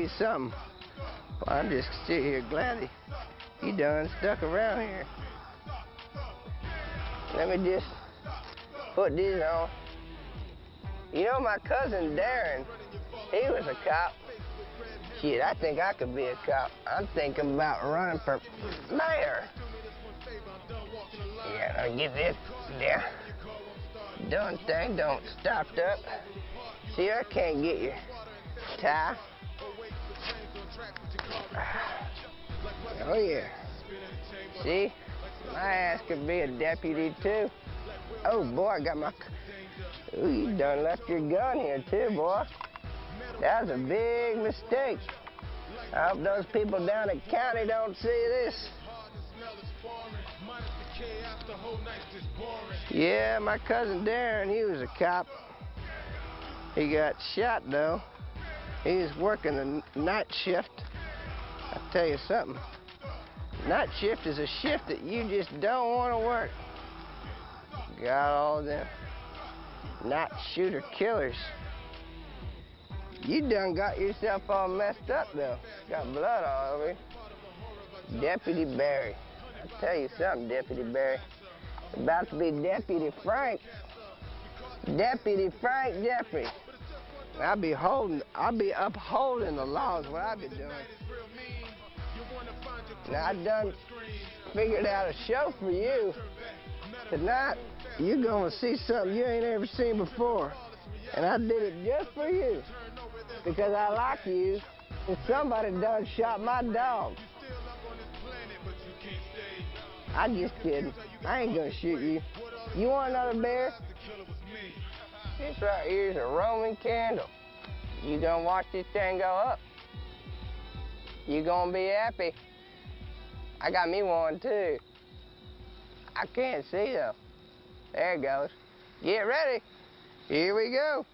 you something. Well, I'm just sitting here glad he, he done stuck around here. Let me just put these on. You know my cousin Darren, he was a cop. Shit, I think I could be a cop. I'm thinking about running for mayor. Yeah, I'll get this there. Done thing don't stopped up. See, I can't get your tie. Oh, yeah. See? My ass could be a deputy, too. Oh, boy, I got my... Ooh, you done left your gun here, too, boy. That was a big mistake. I hope those people down at county don't see this. Yeah, my cousin Darren, he was a cop. He got shot, though. He was working the night shift. I'll tell you something. Night shift is a shift that you just don't want to work. Got all them night shooter killers. You done got yourself all messed up, though. Got blood all over you. Deputy Barry. I'll tell you something, Deputy Barry. About to be Deputy Frank. Deputy Frank Jeffrey. I'll be holding, I'll be upholding the laws, what I'll be doing. Now, I done figured out a show for you. Tonight, you're gonna see something you ain't ever seen before. And I did it just for you. Because I like you. And somebody done shot my dog. I'm just kidding. I ain't gonna shoot you. You want another bear? This right here is a Roman candle. You gonna watch this thing go up. You gonna be happy. I got me one too. I can't see though. There it goes. Get ready. Here we go.